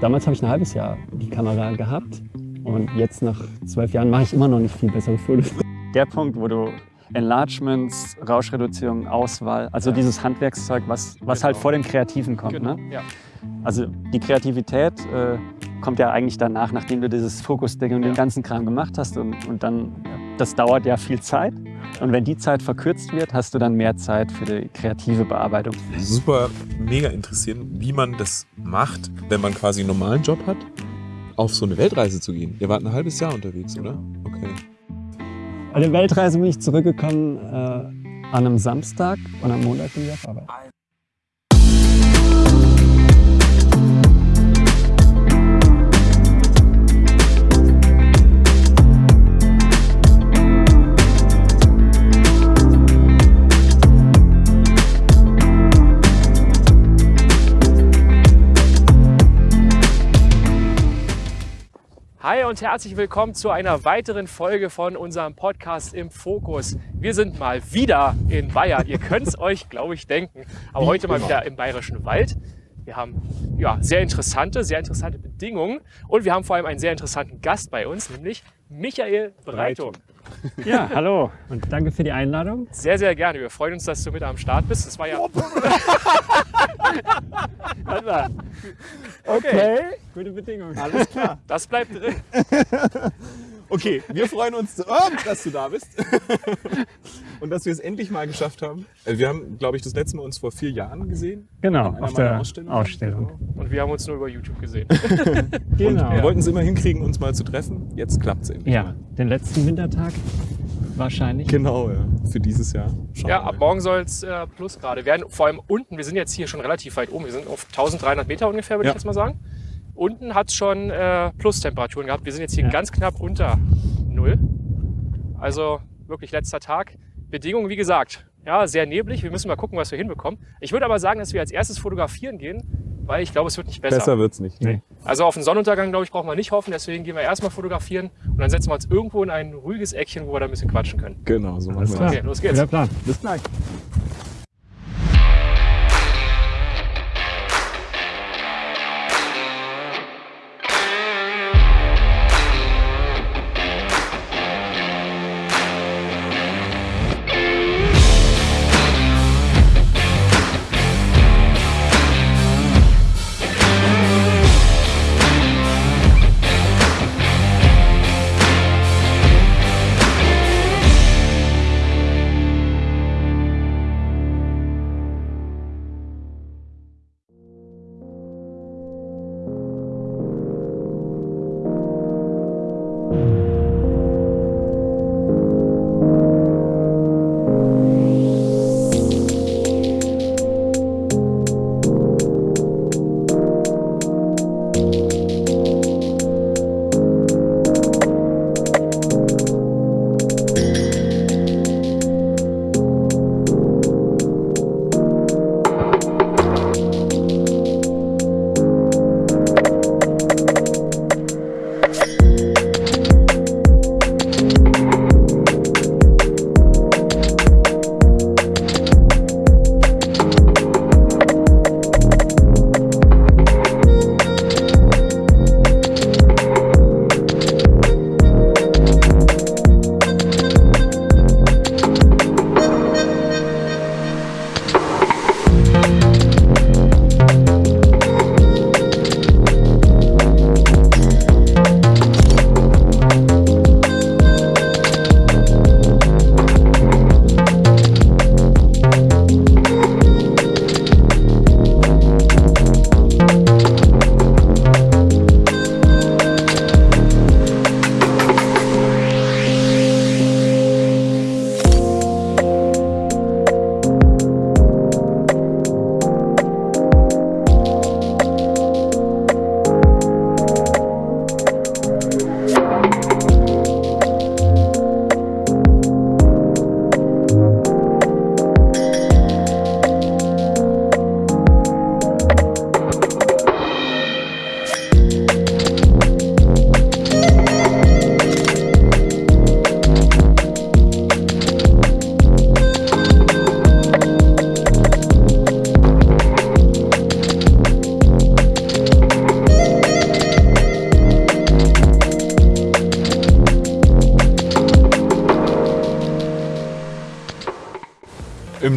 damals habe ich ein halbes Jahr die Kamera gehabt und jetzt nach zwölf Jahren mache ich immer noch nicht viel bessere Fotos. Der Punkt, wo du Enlargements, Rauschreduzierung, Auswahl, also dieses Handwerkszeug, was, was halt vor dem Kreativen kommt. Genau, Ne? ja. Also die Kreativität äh, kommt ja eigentlich danach, nachdem du dieses Fokusding und den ganzen Kram gemacht hast. Und, und dann, das dauert ja viel Zeit. Und wenn die Zeit verkürzt wird, hast du dann mehr Zeit für die kreative Bearbeitung. Super mega interessieren, wie man das macht, wenn man quasi einen normalen Job hat, auf so eine Weltreise zu gehen. Ihr wart ein halbes Jahr unterwegs, oder? Okay. Bei der Weltreise bin ich zurückgekommen äh, an einem Samstag und am Montag bin ich auf Arbeit. Hi und herzlich willkommen zu einer weiteren Folge von unserem Podcast im Fokus. Wir sind mal wieder in Bayern. Ihr könnt es euch, glaube ich, denken. Aber heute mal wieder im Bayerischen Wald. Wir haben ja, sehr interessante, sehr interessante Bedingungen und wir haben vor allem einen sehr interessanten Gast bei uns, nämlich Michael Breitung. Ja, hallo und danke für die Einladung. Sehr, sehr gerne. Wir freuen uns, dass du mit am Start bist. Das war ja Okay, gute Bedingungen. Alles klar. Das bleibt drin. Okay, wir freuen uns, oh, dass du da bist. Und dass wir es endlich mal geschafft haben. Also wir haben, glaube ich, das letzte Mal uns vor vier Jahren gesehen. Genau, auf der Ausstellungen. Ausstellung. Und wir haben uns nur über YouTube gesehen. Genau. Wir wollten es immer hinkriegen, uns mal zu treffen. Jetzt klappt es endlich. Ja, mal. den letzten Wintertag wahrscheinlich. Genau, ja. Für dieses Jahr. Schauen Ja, ab morgen soll es äh, Plusgrade werden. Vor allem unten, wir sind jetzt hier schon relativ weit oben. Wir sind auf 1300 Meter ungefähr, würde Ja. ich jetzt mal sagen. Unten hat es schon äh, Plustemperaturen gehabt. Wir sind jetzt hier Ja. ganz knapp unter Null. Also wirklich letzter Tag. Bedingungen, wie gesagt, ja, sehr neblig. Wir müssen mal gucken, was wir hinbekommen. Ich würde aber sagen, dass wir als erstes fotografieren gehen, weil ich glaube, es wird nicht besser. Besser wird's nicht. Nee. Also auf den Sonnenuntergang, glaube ich, brauchen wir nicht hoffen. Deswegen gehen wir erstmal fotografieren und dann setzen wir uns irgendwo in ein ruhiges Eckchen, wo wir da ein bisschen quatschen können. Genau, so machen wir das. Okay, los geht's. Guter Plan. Bis gleich.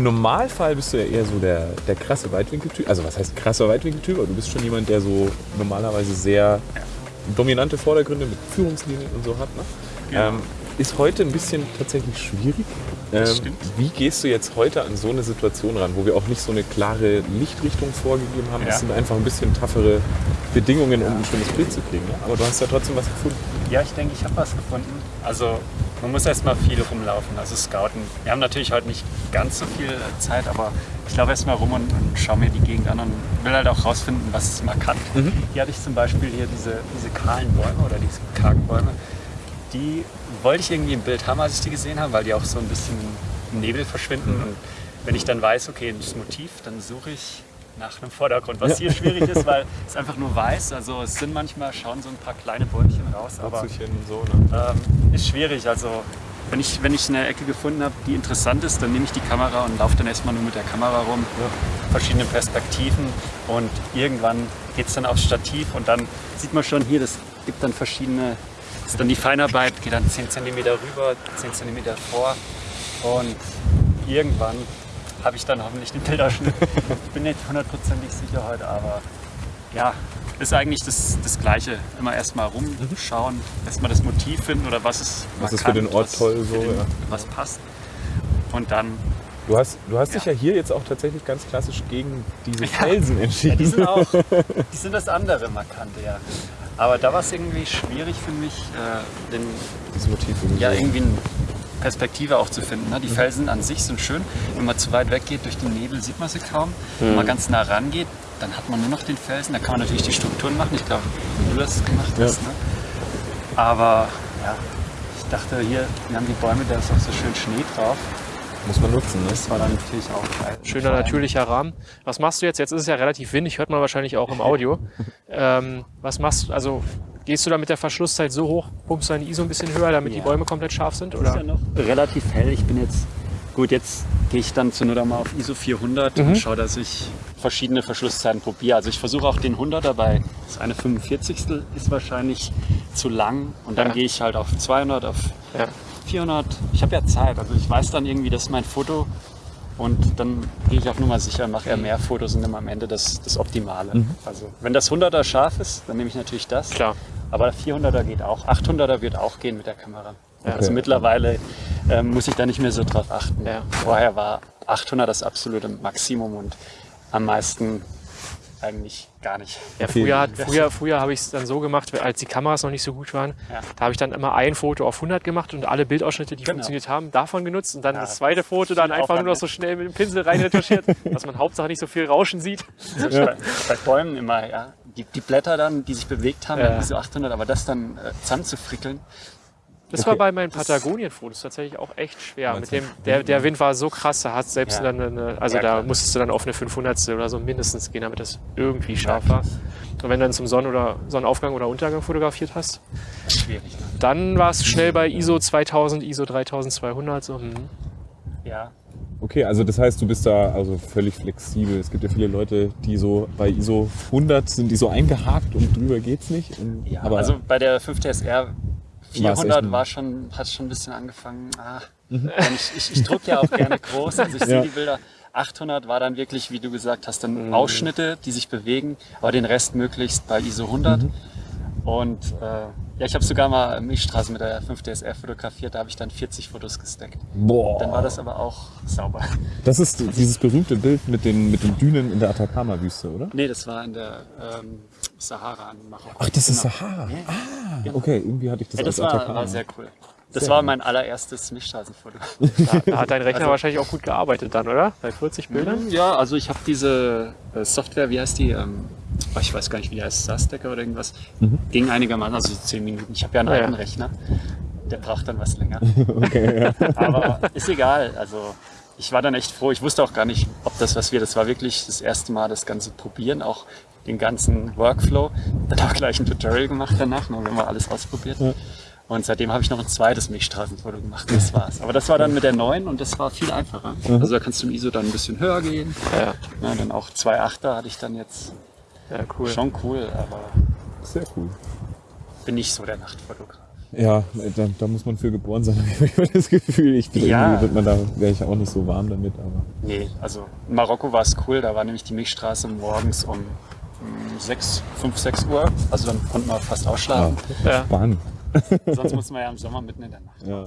Im Normalfall bist du ja eher so der, der krasse Weitwinkeltyp. Also was heißt krasser Weitwinkeltyp? Aber du bist schon jemand, der so normalerweise sehr dominante Vordergründe mit Führungslinien und so hat. Ne? Genau. Ähm, ist heute ein bisschen tatsächlich schwierig. Ähm, wie gehst du jetzt heute an so eine Situation ran, wo wir auch nicht so eine klare Lichtrichtung vorgegeben haben? Ja. Es sind einfach ein bisschen toughere Bedingungen, um ein schönes Bild zu kriegen. Ne? Aber du hast ja trotzdem was gefunden. Ja, ich denke, ich habe was gefunden. Also man muss erstmal viel rumlaufen, also scouten. Wir haben natürlich heute nicht ganz so viel Zeit, aber ich laufe erstmal rum und, und schaue mir die Gegend an und will halt auch rausfinden, was ist markant. Hier hatte ich zum Beispiel hier diese, diese kahlen Bäume oder diese kargen Bäume. Die wollte ich irgendwie im Bild haben, als ich die gesehen habe, weil die auch so ein bisschen im Nebel verschwinden. Und wenn ich dann weiß, okay, das Motiv, dann suche ich nach einem Vordergrund. Was hier schwierig ist, weil es einfach nur weiß. Also es sind manchmal schauen so ein paar kleine Bäumchen raus, aber so. Ne? ähm, ist schwierig. Also wenn ich, wenn ich eine Ecke gefunden habe, die interessant ist, dann nehme ich die Kamera und laufe dann erstmal nur mit der Kamera rum, verschiedene Perspektiven und irgendwann geht es dann aufs Stativ und dann sieht man schon hier, das gibt dann verschiedene, das ist dann die Feinarbeit, geht dann 10 cm rüber, 10 cm vor und irgendwann habe ich dann hoffentlich den Bilderschnitt. Ich bin nicht hundertprozentig sicher heute, aber ja, ist eigentlich das, das Gleiche. Immer erstmal rumschauen, erstmal das Motiv finden oder was ist Was ist für den Ort was toll so, den, ja. was passt. Und dann, Du hast, du hast dich Ja. ja hier jetzt auch tatsächlich ganz klassisch gegen diese Ja. Felsen ja, entschieden. die sind auch, die sind das andere Markante, ja. Aber da war es irgendwie schwierig für mich, äh, den, Dieses Motiv irgendwie ja, irgendwie eine Perspektive auch zu finden. Ne? Die Felsen an sich sind schön. Wenn man zu weit weg geht durch den Nebel, sieht man sie kaum. Wenn man ganz nah rangeht, dann hat man nur noch den Felsen. Da kann man natürlich die Strukturen machen. Ich glaube, du das gemacht Ja. hast. Ne? Aber ja, ich dachte hier, wir haben die Bäume, da ist auch so schön Schnee drauf. Muss man nutzen. Ne? Das war dann natürlich auch geil. Schöner natürlicher Rahmen. Was machst du jetzt? Jetzt ist es ja relativ windig, hört man wahrscheinlich auch im Audio. ähm, was machst du? Also gehst du da mit der Verschlusszeit so hoch, pumpst deine ISO ein bisschen höher, damit die Ja. Bäume komplett scharf sind? Das ist ja Oder? noch relativ hell. Ich bin jetzt, gut, jetzt gehe ich dann zur Not mal auf ISO 400 Mhm. und schaue, dass ich verschiedene Verschlusszeiten probiere. Also ich versuche auch den 100er bei das eine 45. ist wahrscheinlich zu lang und dann Ja. gehe ich halt auf 200, auf Ja. 400. Ich habe ja Zeit, also ich weiß dann irgendwie, das ist mein Foto und dann gehe ich auf Nummer sicher, mache eher mehr Fotos und nehme am Ende das, das Optimale. Also wenn das 100er scharf ist, dann nehme ich natürlich das. Klar. Aber 400er geht auch. 800er wird auch gehen mit der Kamera. Ja. Also mittlerweile ähm, muss ich da nicht mehr so drauf achten. Ja. Vorher war 800 das absolute Maximum und am meisten eigentlich gar nicht. Ja, Okay. früher, hat- früher, früher habe ich es dann so gemacht, als die Kameras noch nicht so gut waren. Ja. Da habe ich dann immer ein Foto auf 100 gemacht und alle Bildausschnitte, die Genau. funktioniert haben, davon genutzt und dann Ja, das zweite Foto dann einfach nur noch ne? so schnell mit dem Pinsel reinretuschiert, dass man Hauptsache nicht so viel Rauschen sieht. Bei, bei Bäumen immer, ja. Die, die Blätter dann, die sich bewegt haben, Ja. diese 800, aber das dann äh, zusammenzufrickeln, Das war bei meinen Patagonien-Fotos tatsächlich auch echt schwer. Mit dem, der, der Wind war so krass, da hat selbst Ja. dann eine, also Ja, da klar. musstest du dann auf eine 500 oder so mindestens gehen, damit das irgendwie scharf war. Und wenn du dann zum Sonnen- oder Sonnenaufgang oder Untergang fotografiert hast, schwierig. Ne? dann war es schnell bei ISO 2000, ISO 3200, so, hm. Ja. Okay, also das heißt, du bist da also völlig flexibel. Es gibt ja viele Leute, die so bei ISO 100 sind, die so eingehakt und drüber geht's nicht. Und, ja. aber also bei der 5DSR echt ein- 400 war schon, hat schon ein bisschen angefangen. Ah, denn ich ich, ich drucke ja auch gerne groß, also ich sehe Ja. die Bilder. 800 war dann wirklich, wie du gesagt hast, dann Ausschnitte, die sich bewegen, aber den Rest möglichst bei ISO 100. Und äh, ja, ich habe sogar mal Milchstraße mit der 5DSR fotografiert, da habe ich dann 40 Fotos gesteckt. boah, Dann war das aber auch sauber. das ist dieses berühmte Bild mit den, mit den Dünen in der Atacama-Wüste, oder? Nee, das war in der ähm, Sahara in Marokko. Ach, das ist Genau. Sahara. Ah, okay, irgendwie hatte ich das Ja, das als war, war sehr cool. Das Sehr war mein allererstes Milchstraßenfoto. da, da hat dein Rechner Also- wahrscheinlich auch gut gearbeitet dann, oder? Bei 40 Bildern? Ja, also ich habe diese äh, Software, wie heißt die? Ähm, oh, ich weiß gar nicht, wie die heißt, Starstacker oder irgendwas. Ging einigermaßen, also so 10 Minuten. Ich habe ja einen Ah, ja. alten Rechner. Der braucht dann was länger. Okay, ja. Aber ist egal. Also ich war dann echt froh. Ich wusste auch gar nicht, ob das was wird. Das war wirklich das erste Mal das ganze Probieren, auch den ganzen Workflow. Dann auch gleich ein Tutorial gemacht danach, ne, wenn wir alles ausprobiert. Und seitdem habe ich noch ein zweites Milchstraßenfoto gemacht. Das war's. Aber das war dann mit der neuen und das war viel einfacher. Also da kannst du im ISO dann ein bisschen höher gehen. Ja, Ja, dann auch 2,8er hatte ich dann jetzt. Ja cool. Schon cool, aber Sehr cool. bin nicht so der Nachtfotograf. Ja, da, da muss man für geboren sein, habe ich immer das Gefühl. Ich bin Ja. irgendwie wird man da wäre ich auch nicht so warm damit, aber. Nee, also in Marokko war es cool. Da war nämlich die Milchstraße morgens um mm, 6, 5, 6 Uhr. Also dann konnten wir fast ausschlafen. Ja. Mann. Sonst mussten wir ja im Sommer mitten in der Nacht. Ja.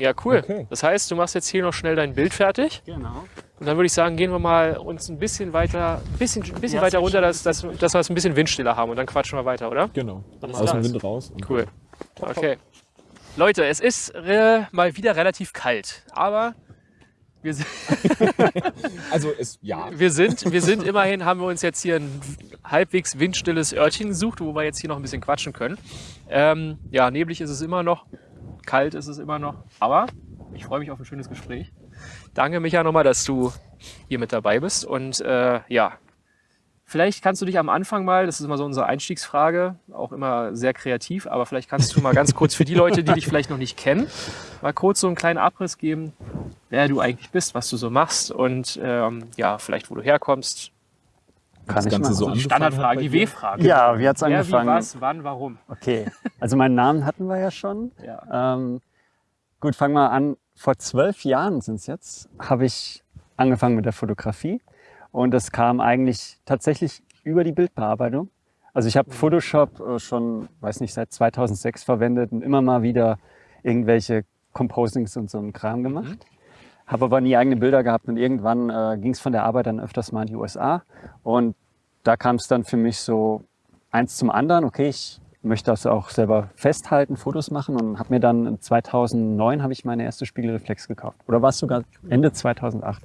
Ja, cool. Okay. Das heißt, du machst jetzt hier noch schnell dein Bild fertig. Genau. Und dann würde ich sagen, gehen wir mal uns ein bisschen weiter, ein bisschen, ein bisschen Ja, weiter ist runter, dass, dass, dass wir es ein bisschen windstiller haben und dann quatschen wir weiter, oder? Genau. Alles Aus dem. Wind raus. und- Cool. Okay. Leute, es ist äh, mal wieder relativ kalt, aber wir sind, Also es ja. wir sind, wir sind immerhin, haben wir uns jetzt hier ein halbwegs windstilles Örtchen gesucht, wo wir jetzt hier noch ein bisschen quatschen können. Ähm, ja, neblig ist es immer noch, kalt ist es immer noch, aber ich freue mich auf ein schönes Gespräch. Danke, Micha, nochmal, dass du hier mit dabei bist. Und äh, ja, vielleicht kannst du dich am Anfang mal, das ist immer so unsere Einstiegsfrage, auch immer sehr kreativ, aber vielleicht kannst du mal ganz kurz für die Leute, die dich vielleicht noch nicht kennen, mal kurz so einen kleinen Abriss geben, wer du eigentlich bist, was du so machst und ähm, ja, vielleicht wo du herkommst. Kann Das ich Ganze machen. so Die angefangen Standardfrage, hat die? W-Frage. Ja, wie hat's Wer, wie, angefangen? was, wann, warum? Okay, also meinen Namen hatten wir ja schon. Ja. Ähm, gut, fangen wir an. Vor zwölf Jahren sind es jetzt, habe ich angefangen mit der Fotografie. Und das kam eigentlich tatsächlich über die Bildbearbeitung. Also ich habe Photoshop äh, schon, weiß nicht, seit 2006 verwendet und immer mal wieder irgendwelche Composings und so einen Kram gemacht. Habe aber nie eigene Bilder gehabt und irgendwann äh, ging es von der Arbeit dann öfters mal in die USA. Und da kam es dann für mich so eins zum anderen. Okay, ich möchte das auch selber festhalten, Fotos machen und habe mir dann 2009 habe ich meine erste Spiegelreflex gekauft. Oder war es sogar Ende 2008?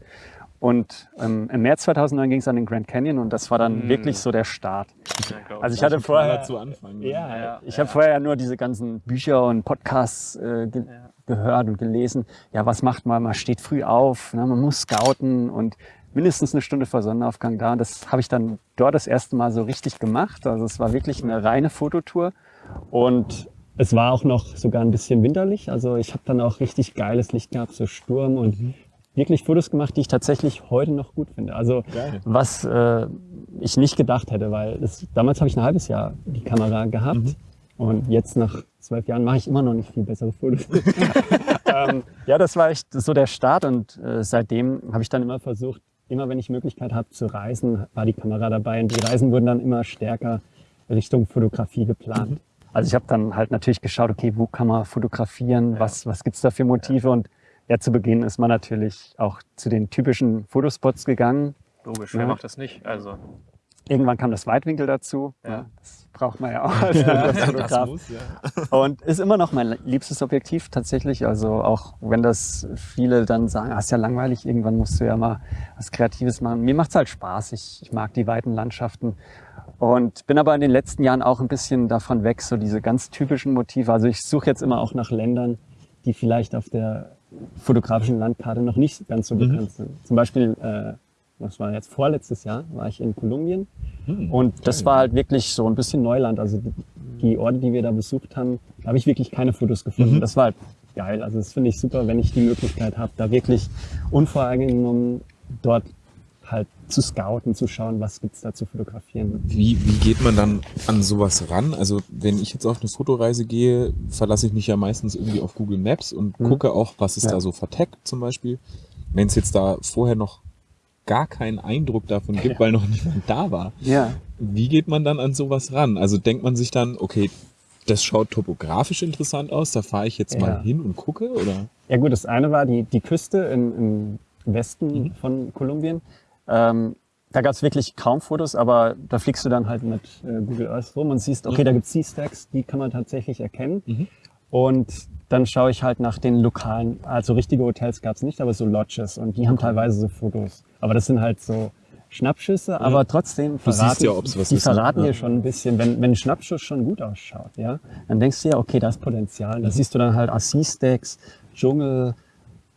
Und ähm, im März 2009 ging es an den Grand Canyon und das war dann Mm. wirklich so der Start. Ja, Also ich. hatte vorher, zu Anfang. ja, Ja, ich ja. habe vorher ja nur diese ganzen Bücher und Podcasts äh. Gehört und gelesen. Ja, was macht man? Man steht früh auf, ne? man muss scouten und mindestens eine Stunde vor Sonnenaufgang da. Das habe ich dann dort das erste Mal so richtig gemacht. Also es war wirklich eine reine Fototour und es war auch noch sogar ein bisschen winterlich. Also ich habe dann auch richtig geiles Licht gehabt, so Sturm und wirklich Fotos gemacht, die ich tatsächlich heute noch gut finde. Also Geil. was äh, ich nicht gedacht hätte, weil das, damals habe ich ein halbes Jahr die Kamera gehabt und jetzt nach zwölf Jahren mache ich immer noch nicht viel bessere Fotos. ähm, ja, das war echt so der Start und äh, seitdem habe ich dann immer versucht, immer wenn ich Möglichkeit habe zu reisen, war die Kamera dabei und die Reisen wurden dann immer stärker Richtung Fotografie geplant. Also ich habe dann halt natürlich geschaut, okay, wo kann man fotografieren, was, was gibt's da für Motive und ja, zu Beginn ist man natürlich auch zu den typischen Fotospots gegangen. Logisch, wer Ja. macht das nicht? Also, Irgendwann kam das Weitwinkel dazu. Ja. Ja. Das braucht man ja auch als das Fotograf. muss, ja. Und ist immer noch mein liebstes Objektiv tatsächlich. Also auch wenn das viele dann sagen, ah, ist ja langweilig, irgendwann musst du ja mal was Kreatives machen. Mir macht's halt Spaß. Ich, ich mag die weiten Landschaften. Und bin aber in den letzten Jahren auch ein bisschen davon weg, so diese ganz typischen Motive. Also ich suche jetzt immer auch nach Ländern, die vielleicht auf der fotografischen Landkarte noch nicht ganz so bekannt sind. Zum Beispiel, äh, was war jetzt vorletztes Jahr, war ich in Kolumbien. Und das war halt wirklich so ein bisschen Neuland. Also die, Orte, die wir da besucht haben, da habe ich wirklich keine Fotos gefunden. Das war halt geil. Also das finde ich super, wenn ich die Möglichkeit habe, da wirklich unvoreingenommen dort halt zu scouten, zu schauen, was gibt's da zu fotografieren. Wie, wie geht man dann an sowas ran? Also wenn ich jetzt auf eine Fotoreise gehe, verlasse ich mich ja meistens irgendwie auf Google Maps und Mhm. gucke auch, was ist Ja. da so verteckt zum Beispiel. Wenn es jetzt da vorher noch gar keinen Eindruck davon gibt, Ja. weil noch niemand da war, Ja. wie geht man dann an sowas ran? Also denkt man sich dann, okay, das schaut topografisch interessant aus, da fahre ich jetzt Ja. mal hin und gucke? Oder? Ja gut, das eine war die, die Küste im, im Westen von Kolumbien. Ähm, da gab es wirklich kaum Fotos, aber da fliegst du dann halt mit äh, Google Earth rum und siehst, okay, da gibt's Sea Stacks, die kann man tatsächlich erkennen. Mhm. Und dann schaue ich halt nach den lokalen, also richtige Hotels gab's nicht, aber so Lodges und die haben teilweise so Fotos. Aber das sind halt so Schnappschüsse, aber trotzdem verraten, ja, ob's was die ne? verraten Ja. dir schon ein bisschen, wenn, wenn ein Schnappschuss schon gut ausschaut, ja, dann denkst du ja, okay, da ist Potenzial. Mhm. Da siehst du dann halt Assis-Stacks, Dschungel,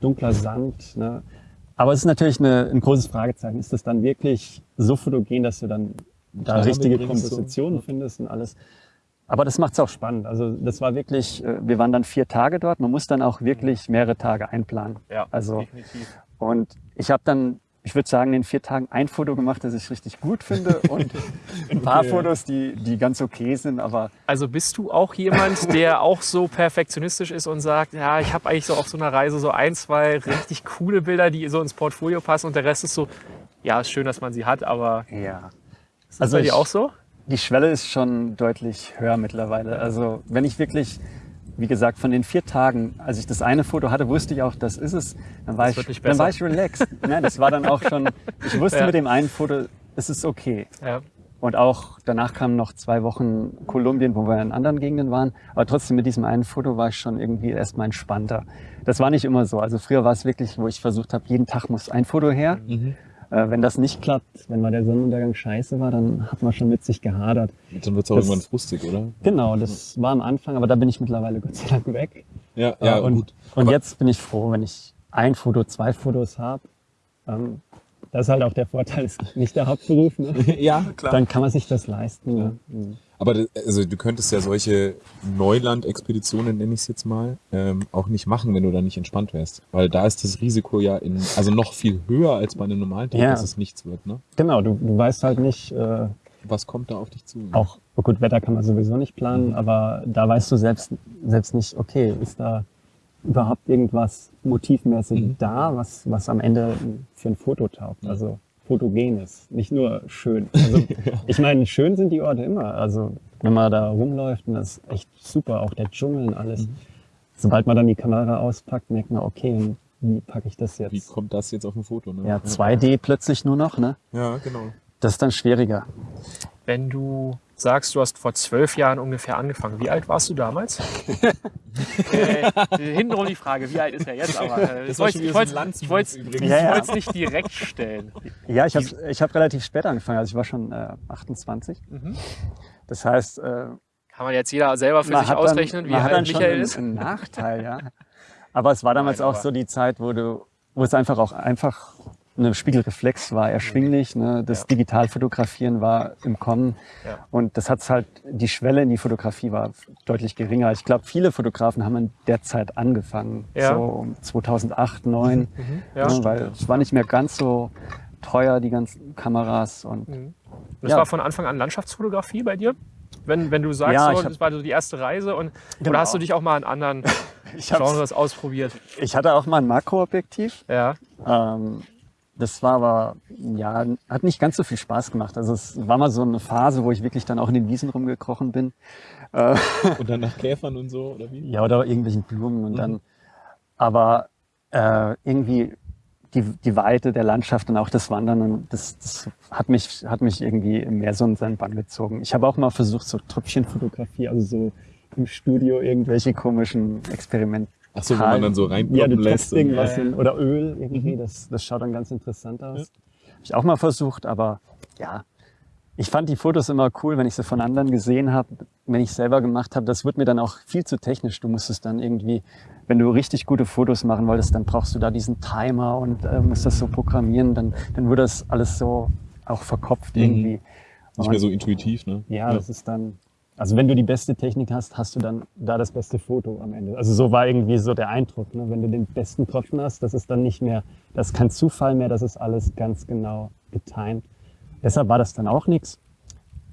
dunkler Sand. Ne? Aber es ist natürlich eine, ein großes Fragezeichen. Ist das dann wirklich so fotogen, dass du dann da richtige. Kompositionen findest und alles? Aber das macht's auch spannend. Also das war wirklich, äh, wir waren dann vier Tage dort. Man muss dann auch wirklich mehrere Tage einplanen. ja, Also definitiv. und ich habe dann ich würde sagen, in vier Tagen ein Foto gemacht, das ich richtig gut finde und ein paar Okay. Fotos, die, die ganz okay sind, aber Also bist du auch jemand, der auch so perfektionistisch ist und sagt, ja, ich habe eigentlich so auf so einer Reise so ein, zwei richtig coole Bilder, die so ins Portfolio passen und der Rest ist so, ja, ist schön, dass man sie hat, aber ja. ist das bei dir auch so? Die Schwelle ist schon deutlich höher mittlerweile. Also wenn ich wirklich, wie gesagt, von den vier Tagen, als ich das eine Foto hatte, wusste ich auch, das ist es. Dann war, Das ich, dann war ich relaxed. Nein, das war dann auch schon, ich wusste Ja. mit dem einen Foto, es ist okay. Ja. Und auch danach kamen noch zwei Wochen Kolumbien, wo wir in anderen Gegenden waren. Aber trotzdem mit diesem einen Foto war ich schon irgendwie erstmal entspannter. Das war nicht immer so. Also früher war es wirklich, wo ich versucht habe, jeden Tag muss ein Foto her. Äh, wenn das nicht klappt, wenn mal der Sonnenuntergang scheiße war, dann hat man schon mit sich gehadert. Dann wird es auch Das- irgendwann frustig, oder? Genau, das war am Anfang, aber da bin ich mittlerweile Gott sei Dank weg. Ja, Äh, ja, und, gut. und Aber- jetzt bin ich froh, wenn ich ein Foto, zwei Fotos habe. Ähm, das ist halt auch der Vorteil, ist nicht der Hauptberuf. Ne? Ja, klar. Dann kann man sich das leisten. Ne? Mhm. Aber also, du könntest ja solche Neuland-Expeditionen, nenne ich es jetzt mal, ähm, auch nicht machen, wenn du da nicht entspannt wärst. Weil da ist das Risiko ja in, also noch viel höher als bei einem normalen Tag, Ja. dass es nichts wird. Ne? Genau, du, du weißt halt nicht, äh, Was kommt da auf dich zu? auch, oh gut, Wetter kann man sowieso nicht planen, aber da weißt du selbst, selbst nicht, okay, ist da überhaupt irgendwas motivmäßig Mhm. da, was, was am Ende für ein Foto taugt. Also fotogen ist, nicht nur schön. Also, ich meine, schön sind die Orte immer. Also wenn man da rumläuft, und das ist echt super, auch der Dschungel und alles. Mhm. Sobald man dann die Kamera auspackt, merkt man, okay, wie packe ich das Wie jetzt? kommt das jetzt auf ein Foto? Ne? Ja, 2D plötzlich nur noch, ne? Ja, genau. Das ist dann schwieriger. Wenn du sagst, du hast vor zwölf Jahren ungefähr angefangen, wie alt warst du damals? äh, hintenrum die Frage, wie alt ist er jetzt? Aber äh, ich wollte ein ich Ja, ja. es nicht direkt stellen. Ja, ich habe ich hab relativ spät angefangen. Also ich war schon äh, 28. Mhm. Das heißt, äh, Kann man jetzt jeder selber für sich ausrechnen, dann, wie alt Michael ist? einen Nachteil, ja. Aber es war damals Nein, auch aber- so die Zeit, wo du, wo es einfach auch einfach eine Spiegelreflex war erschwinglich. Ne? Das Ja. Digitalfotografieren war im Kommen. Ja. Und das hat halt, die Schwelle in die Fotografie war deutlich geringer. Ich glaube, viele Fotografen haben in der Zeit angefangen. Ja. So um 2008, 2009. Ja, ne? Weil es war nicht mehr ganz so teuer, die ganzen Kameras. Und Das Ja. war von Anfang an Landschaftsfotografie bei dir? Wenn, wenn du sagst, Ja, so, hab- das war so die erste Reise und Genau. oder hast du dich auch mal an anderen Genres ausprobiert? ich hatte auch mal ein Makroobjektiv. Ja. Ähm, das war aber, ja, hat nicht ganz so viel Spaß gemacht. Also es war mal so eine Phase, wo ich wirklich dann auch in den Wiesen rumgekrochen bin. Äh, Und dann nach Käfern und so, oder wie? ja, oder irgendwelchen Blumen und dann, aber äh, irgendwie die, die Weite der Landschaft und auch das Wandern, und das, das hat, mich, hat mich irgendwie mehr so in seinen Bann gezogen. Ich habe auch mal versucht, so Tröpfchenfotografie, also so im Studio irgendwelche komischen Experimente. Ach so, wo man dann so Ja, reinploppen du lässt. Ja, ja. in, oder Öl irgendwie, das, das schaut dann ganz interessant aus. Habe ich auch mal versucht, aber ja, ich fand die Fotos immer cool, wenn ich sie von anderen gesehen habe, wenn ich selber gemacht habe. Das wird mir dann auch viel zu technisch. Du musstest dann irgendwie, wenn du richtig gute Fotos machen wolltest, dann brauchst du da diesen Timer und äh, musst das so programmieren. Dann, dann wurde das alles so auch verkopft Mhm. irgendwie. Nicht mehr so intuitiv, ne? Ja, das ist dann, also wenn du die beste Technik hast, hast du dann da das beste Foto am Ende. Also so war irgendwie so der Eindruck, ne? wenn du den besten Tropfen hast, das ist dann nicht mehr, das ist kein Zufall mehr, das ist alles ganz genau getimed. Deshalb war das dann auch nichts.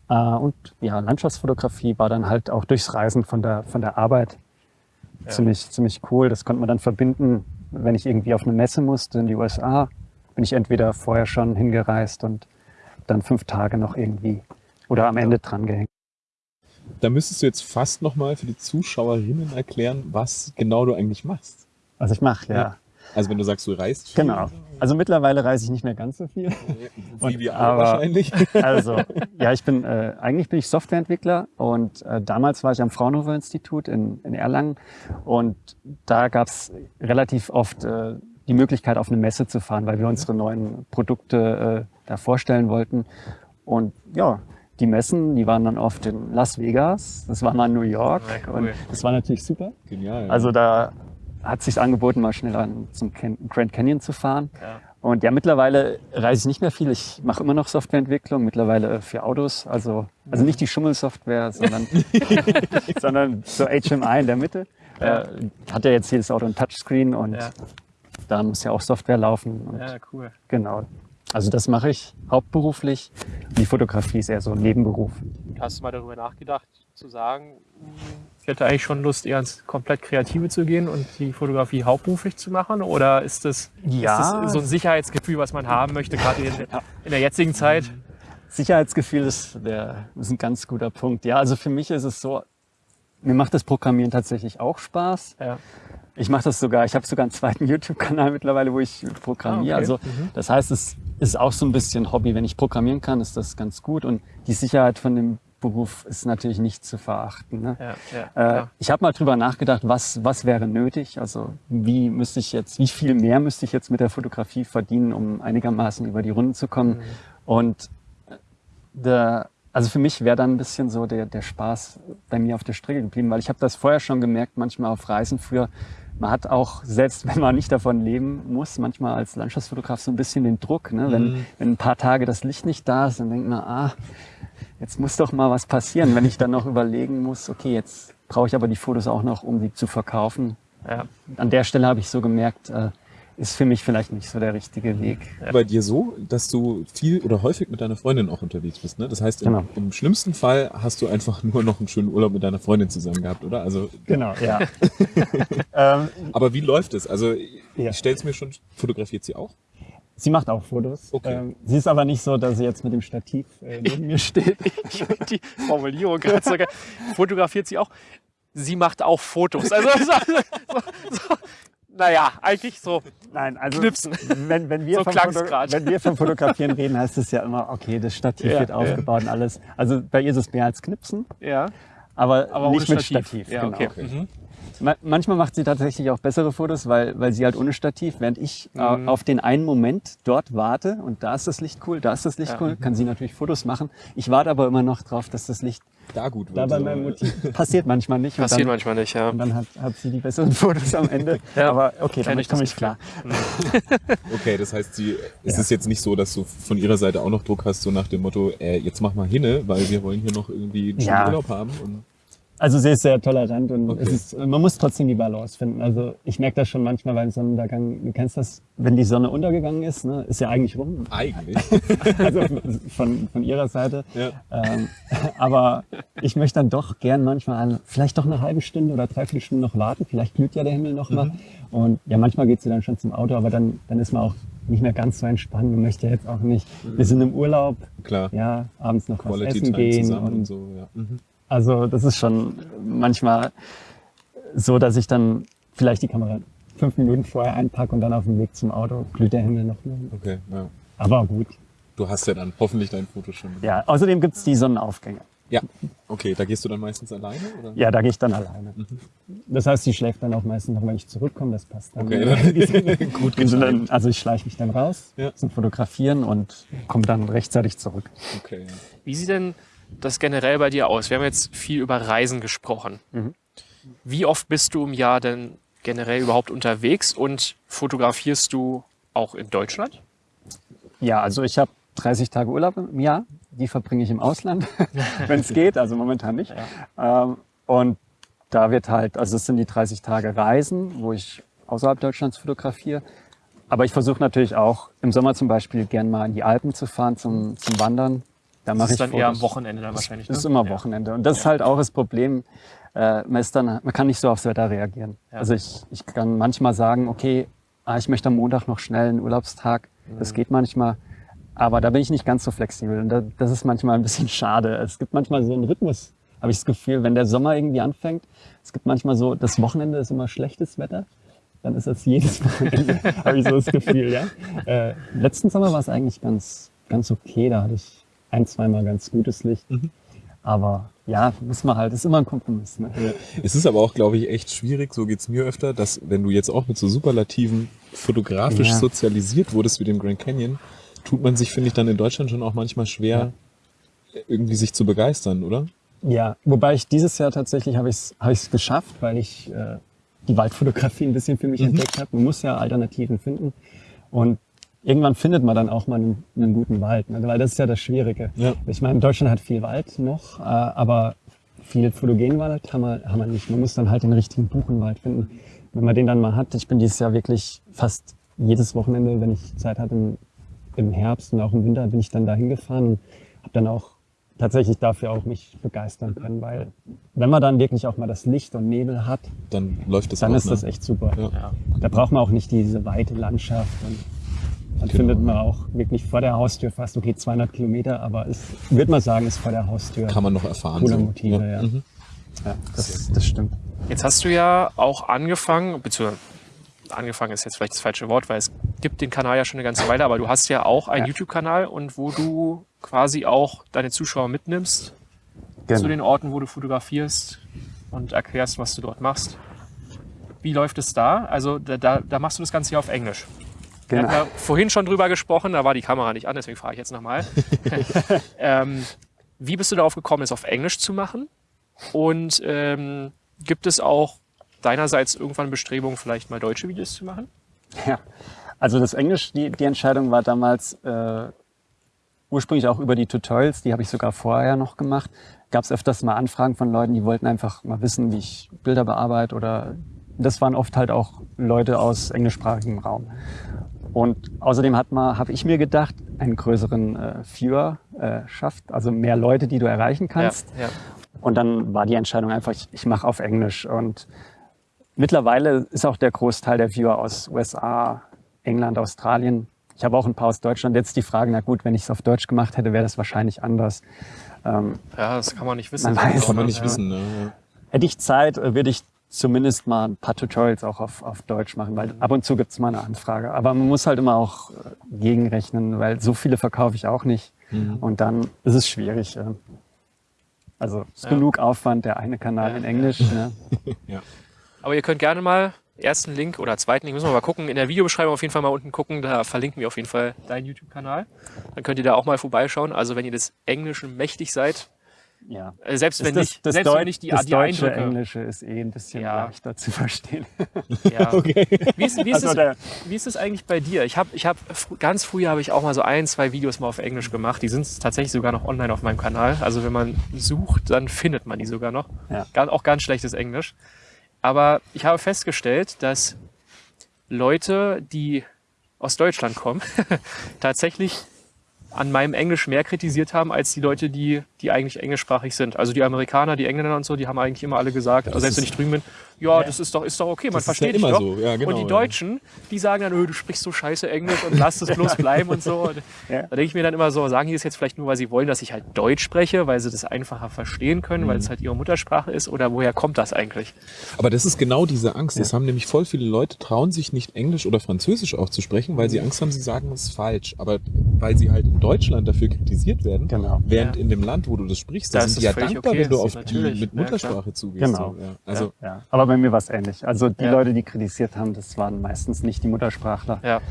Äh, und ja, Landschaftsfotografie war dann halt auch durchs Reisen von der, von der Arbeit ziemlich, ziemlich cool. Das konnte man dann verbinden, wenn ich irgendwie auf eine Messe musste in die USA, bin ich entweder vorher schon hingereist und dann fünf Tage noch irgendwie oder am Ende dran gehängt. Da müsstest du jetzt fast nochmal für die Zuschauerinnen erklären, was genau du eigentlich machst. Was ich mache, ja. Ja. Also wenn du sagst, du reist viel, Genau. Also mittlerweile reise ich nicht mehr ganz so viel. wie Und- wir alle aber- wahrscheinlich. Also, ja, ich bin, äh, eigentlich bin ich Softwareentwickler und äh, damals war ich am Fraunhofer Institut in, in Erlangen und da gab es relativ oft äh, die Möglichkeit, auf eine Messe zu fahren, weil wir unsere neuen Produkte äh, da vorstellen wollten. Und ja, die Messen, die waren dann oft in Las Vegas, das war mal in New York Ja, cool. und das war natürlich super. Genial. Also da hat sich angeboten, mal schnell an, zum Grand Canyon zu fahren. Ja. Und ja, mittlerweile reise ich nicht mehr viel. Ich mache immer noch Softwareentwicklung, mittlerweile für Autos. Also, also nicht die Schummelsoftware, sondern, sondern so HMI in der Mitte. Ja. Äh, hat ja jetzt jedes Auto ein Touchscreen und Ja. da muss ja auch Software laufen. Und ja, cool. Genau. Also das mache ich hauptberuflich. Die Fotografie ist eher so ein Nebenberuf. Hast du mal darüber nachgedacht, zu sagen, ich hätte eigentlich schon Lust, eher ins komplett Kreative zu gehen und die Fotografie hauptberuflich zu machen? Oder ist das, Ja. ist das so ein Sicherheitsgefühl, was man haben möchte, gerade in, in der jetzigen Zeit? Sicherheitsgefühl ist, der, ist ein ganz guter Punkt. Ja, also für mich ist es so, mir macht das Programmieren tatsächlich auch Spaß. Ja. Ich mache das sogar, ich habe sogar einen zweiten YouTube-Kanal mittlerweile, wo ich programmiere. Ah, okay. Also das heißt, es ist auch so ein bisschen Hobby. Wenn ich programmieren kann, ist das ganz gut. Und die Sicherheit von dem Beruf ist natürlich nicht zu verachten. Ne? Ja, ja, Äh, ich habe mal drüber nachgedacht, was, was wäre nötig? Also wie müsste ich jetzt, wie viel mehr müsste ich jetzt mit der Fotografie verdienen, um einigermaßen über die Runden zu kommen? Und der, also für mich wäre dann ein bisschen so der, der Spaß bei mir auf der Strecke geblieben, weil ich habe das vorher schon gemerkt, manchmal auf Reisen früher, man hat auch, selbst wenn man nicht davon leben muss, manchmal als Landschaftsfotograf so ein bisschen den Druck. Ne? Wenn, wenn ein paar Tage das Licht nicht da ist, dann denkt man, ah, jetzt muss doch mal was passieren, wenn ich dann noch überlegen muss, okay, jetzt brauche ich aber die Fotos auch noch, um die zu verkaufen. Ja. An der Stelle habe ich so gemerkt, äh, ist für mich vielleicht nicht so der richtige Weg. bei dir so, dass du viel oder häufig mit deiner Freundin auch unterwegs bist. Ne? Das heißt, im, Genau. im schlimmsten Fall hast du einfach nur noch einen schönen Urlaub mit deiner Freundin zusammen gehabt, oder? Also, Genau, ja. ähm, aber wie läuft es? Also Ja. ich stelle es mir schon, fotografiert sie auch? sie macht auch Fotos. Okay. Ähm, sie ist aber nicht so, dass sie jetzt mit dem Stativ äh, neben mir steht. Ich die Formulierung gerade so geil. Fotografiert sie auch. Sie macht auch Fotos. Also, so, so, so, naja, eigentlich so. Nein, also Knipsen. Wenn, wenn, wir So wenn wir vom Fotografieren reden, heißt es ja immer, okay, das Stativ Ja, wird ja. aufgebaut und alles. Also bei ihr ist es mehr als Knipsen, Ja, aber, aber nicht mit Stativ. Stativ. Ja, genau. okay. Okay. Mhm. Ma- Manchmal macht sie tatsächlich auch bessere Fotos, weil, weil sie halt ohne Stativ, während ich äh, Mhm. auf den einen Moment dort warte und da ist das Licht cool, da ist das Licht Ja. cool, kann sie natürlich Fotos machen. Ich warte aber immer noch drauf, dass das Licht Da gut wird. da bei so. meinem Motiv passiert manchmal nicht. Passiert dann, manchmal nicht, ja. Und dann hat, hat sie die besseren Fotos am Ende. Ja. Aber okay, damit komme ich klar. Okay, das heißt, sie, es Ja. ist jetzt nicht so, dass du von ihrer Seite auch noch Druck hast, so nach dem Motto, äh, jetzt mach mal hinne, weil wir wollen hier noch irgendwie einen schönen Ja. Urlaub haben. Und Also sie ist sehr tolerant und Okay. ist, man muss trotzdem die Balance finden. Also ich merke das schon manchmal beim Sonnenuntergang. Du kennst das, wenn die Sonne untergegangen ist, ne, ist ja eigentlich rum. eigentlich. Also von, von ihrer Seite. Ja. Ähm, aber ich möchte dann doch gern manchmal vielleicht doch eine halbe Stunde oder dreiviertel Stunde noch warten. Vielleicht glüht ja der Himmel noch mal. Und ja, manchmal geht sie dann schon zum Auto, aber dann, dann ist man auch nicht mehr ganz so entspannt. Man möchte jetzt auch nicht, wir sind im Urlaub, Klar. ja, abends noch was Quality essen Time gehen. Und und so, ja. Mhm. Also das ist schon manchmal so, dass ich dann vielleicht die Kamera fünf Minuten vorher einpacke und dann auf dem Weg zum Auto glüht der Himmel noch mal. Okay, ja. Aber gut. Du hast ja dann hoffentlich dein Foto schon. Ja, außerdem gibt's die Sonnenaufgänge. Ja. Okay, da gehst du dann meistens alleine? Oder? Ja, da gehe ich dann alleine. Das heißt, sie schläft dann auch meistens noch, wenn ich zurückkomme. Das passt dann. Okay, gut dann, also ich schleiche mich dann raus Ja. zum Fotografieren und komme dann rechtzeitig zurück. Okay, ja. Wie sieht denn das generell bei dir aus? Wir haben jetzt viel über Reisen gesprochen. Mhm. Wie oft bist du im Jahr denn generell überhaupt unterwegs und fotografierst du auch in Deutschland? Ja, also ich habe 30 Tage Urlaub im Jahr. Die verbringe ich im Ausland, wenn es geht. Also momentan nicht. Ähm, und da wird halt, also es sind die 30 Tage Reisen, wo ich außerhalb Deutschlands fotografiere. Aber ich versuche natürlich auch im Sommer zum Beispiel gern mal in die Alpen zu fahren zum, zum Wandern. Da Das ist dann Fotos. eher am Wochenende dann wahrscheinlich. Das ist ne? immer Ja. Wochenende. Und das ist halt auch das Problem. Äh, man, ist dann, man kann nicht so aufs Wetter reagieren. Ja. Also ich, ich kann manchmal sagen, okay, ah, ich möchte am Montag noch schnell einen Urlaubstag. Das Mhm. geht manchmal. Aber da bin ich nicht ganz so flexibel. Und da, das ist manchmal ein bisschen schade. Es gibt manchmal so einen Rhythmus, habe ich das Gefühl, wenn der Sommer irgendwie anfängt. Es gibt manchmal so, das Wochenende ist immer schlechtes Wetter. Dann ist das jedes Wochenende, habe ich so das Gefühl, ja. Äh, letzten Sommer war es eigentlich ganz, ganz okay. Da hatte ich ein, zweimal ganz gutes Licht. Aber ja, muss man halt, ist immer ein Kompromiss. Ne? Es ist aber auch, glaube ich, echt schwierig, so geht's mir öfter, dass wenn du jetzt auch mit so Superlativen fotografisch Ja. sozialisiert wurdest wie dem Grand Canyon, tut man sich, finde ich, dann in Deutschland schon auch manchmal schwer, irgendwie sich zu begeistern, oder? Ja, wobei ich dieses Jahr tatsächlich habe ich es hab ich's geschafft, weil ich äh, die Waldfotografie ein bisschen für mich entdeckt habe. Man muss ja Alternativen finden. Und irgendwann findet man dann auch mal einen, einen guten Wald, ne? weil das ist ja das Schwierige. Ja. Ich meine, Deutschland hat viel Wald noch, äh, aber viel Photogenwald haben wir, haben wir nicht. Man muss dann halt den richtigen Buchenwald finden. Wenn man den dann mal hat, ich bin dieses Jahr wirklich fast jedes Wochenende, wenn ich Zeit hatte, in im Herbst und auch im Winter bin ich dann da hingefahren und habe dann auch tatsächlich dafür auch mich begeistern können, weil wenn man dann wirklich auch mal das Licht und Nebel hat, Dann läuft das dann auch, ist ne? das echt super. Ja. Da braucht man auch nicht diese weite Landschaft. Und dann Genau. findet man auch wirklich vor der Haustür fast, okay, 200 Kilometer, aber es, würde man sagen, ist vor der Haustür. Kann man noch erfahren. Coole so. Motive, ja. Mhm. ja, das, das stimmt. Jetzt hast du ja auch angefangen, beziehungsweise angefangen ist jetzt vielleicht das falsche Wort, weil es gibt den Kanal ja schon eine ganze Weile, aber du hast ja auch einen Ja. YouTube-Kanal und wo du quasi auch deine Zuschauer mitnimmst Genau. zu den Orten, wo du fotografierst und erklärst, was du dort machst. Wie läuft es da? Also da, da, da machst du das Ganze ja auf Englisch. Wir Genau. hatten ja vorhin schon drüber gesprochen, da war die Kamera nicht an, deswegen frage ich jetzt nochmal. ähm, wie bist du darauf gekommen, es auf Englisch zu machen? Und ähm, gibt es auch deinerseits irgendwann Bestrebungen, vielleicht mal deutsche Videos zu machen? Ja, also das Englisch, die, die Entscheidung war damals äh, ursprünglich auch über die Tutorials, die habe ich sogar vorher noch gemacht. Gab es öfters mal Anfragen von Leuten, die wollten einfach mal wissen, wie ich Bilder bearbeite oder das waren oft halt auch Leute aus englischsprachigem Raum. Und außerdem hat man, habe ich mir gedacht, einen größeren äh, Viewer äh, schafft, also mehr Leute, die du erreichen kannst. Ja, ja. Und dann war die Entscheidung einfach, ich, ich mache auf Englisch. Und mittlerweile ist auch der Großteil der Viewer aus USA, England, Australien. Ich habe auch ein paar aus Deutschland. Jetzt die Frage, na gut, wenn ich es auf Deutsch gemacht hätte, wäre das wahrscheinlich anders. Ähm, ja, das kann man nicht wissen. Man weiß Kann man nicht Ja. wissen. Ne? Hätte ich Zeit, äh, würde ich zumindest mal ein paar Tutorials auch auf, auf Deutsch machen, weil ab und zu gibt es mal eine Anfrage. Aber man muss halt immer auch äh, gegenrechnen, weil so viele verkaufe ich auch nicht. Und dann ist es schwierig. ja. Also ist Ja. genug Aufwand, der eine Kanal Ja, in ja. Englisch. Ne? Aber ihr könnt gerne mal ersten Link oder zweiten Link, müssen wir mal gucken, in der Videobeschreibung auf jeden Fall mal unten gucken, da verlinken wir auf jeden Fall deinen YouTube-Kanal. Dann könnt ihr da auch mal vorbeischauen. Also wenn ihr des Englischen mächtig seid, Ja. äh, selbst wenn das, nicht, das, selbst wenn nicht die, das die deutsche Eindrücke. Englische ist eh ein bisschen Ja. leichter zu verstehen. Ja. Wie, ist, wie, ist Also es, wie ist es eigentlich bei dir? Ich habe, ich hab, ganz früher habe ich auch mal so ein, zwei Videos mal auf Englisch gemacht. Die sind tatsächlich sogar noch online auf meinem Kanal. Also wenn man sucht, dann findet man die sogar noch. Ja. Auch ganz schlechtes Englisch. Aber ich habe festgestellt, dass Leute, die aus Deutschland kommen, tatsächlich an meinem Englisch mehr kritisiert haben als die Leute, die, die eigentlich englischsprachig sind. Also die Amerikaner, die Engländer und so, die haben eigentlich immer alle gesagt, also selbst wenn ich drüben bin, ja, das ist doch, ist doch okay, man Das ist ja versteht immer doch. so, ja, genau, und die ja. Deutschen, die sagen dann, öh, du sprichst so scheiße Englisch und lass es bloß bleiben und so. Und Ja. Da denke ich mir dann immer so, sagen die das jetzt vielleicht nur, weil sie wollen, dass ich halt Deutsch spreche, weil sie das einfacher verstehen können, Mhm. weil es halt ihre Muttersprache ist oder woher kommt das eigentlich? Aber das ist genau diese Angst. Das haben nämlich voll viele Leute, trauen sich nicht Englisch oder Französisch auch zu sprechen, weil sie Angst haben, sie sagen es ist falsch. Aber weil sie halt in Deutschland dafür kritisiert werden, Genau. während Ja. in dem Land, wo du das sprichst, da Da sind die es ja dankbar, okay, wenn du das auf die mit ja, Muttersprache zugehst. Genau. So, ja. Also Ja. Aber bei mir war es ähnlich. Also die Ja. Leute, die kritisiert haben, das waren meistens nicht die Muttersprachler, Ja,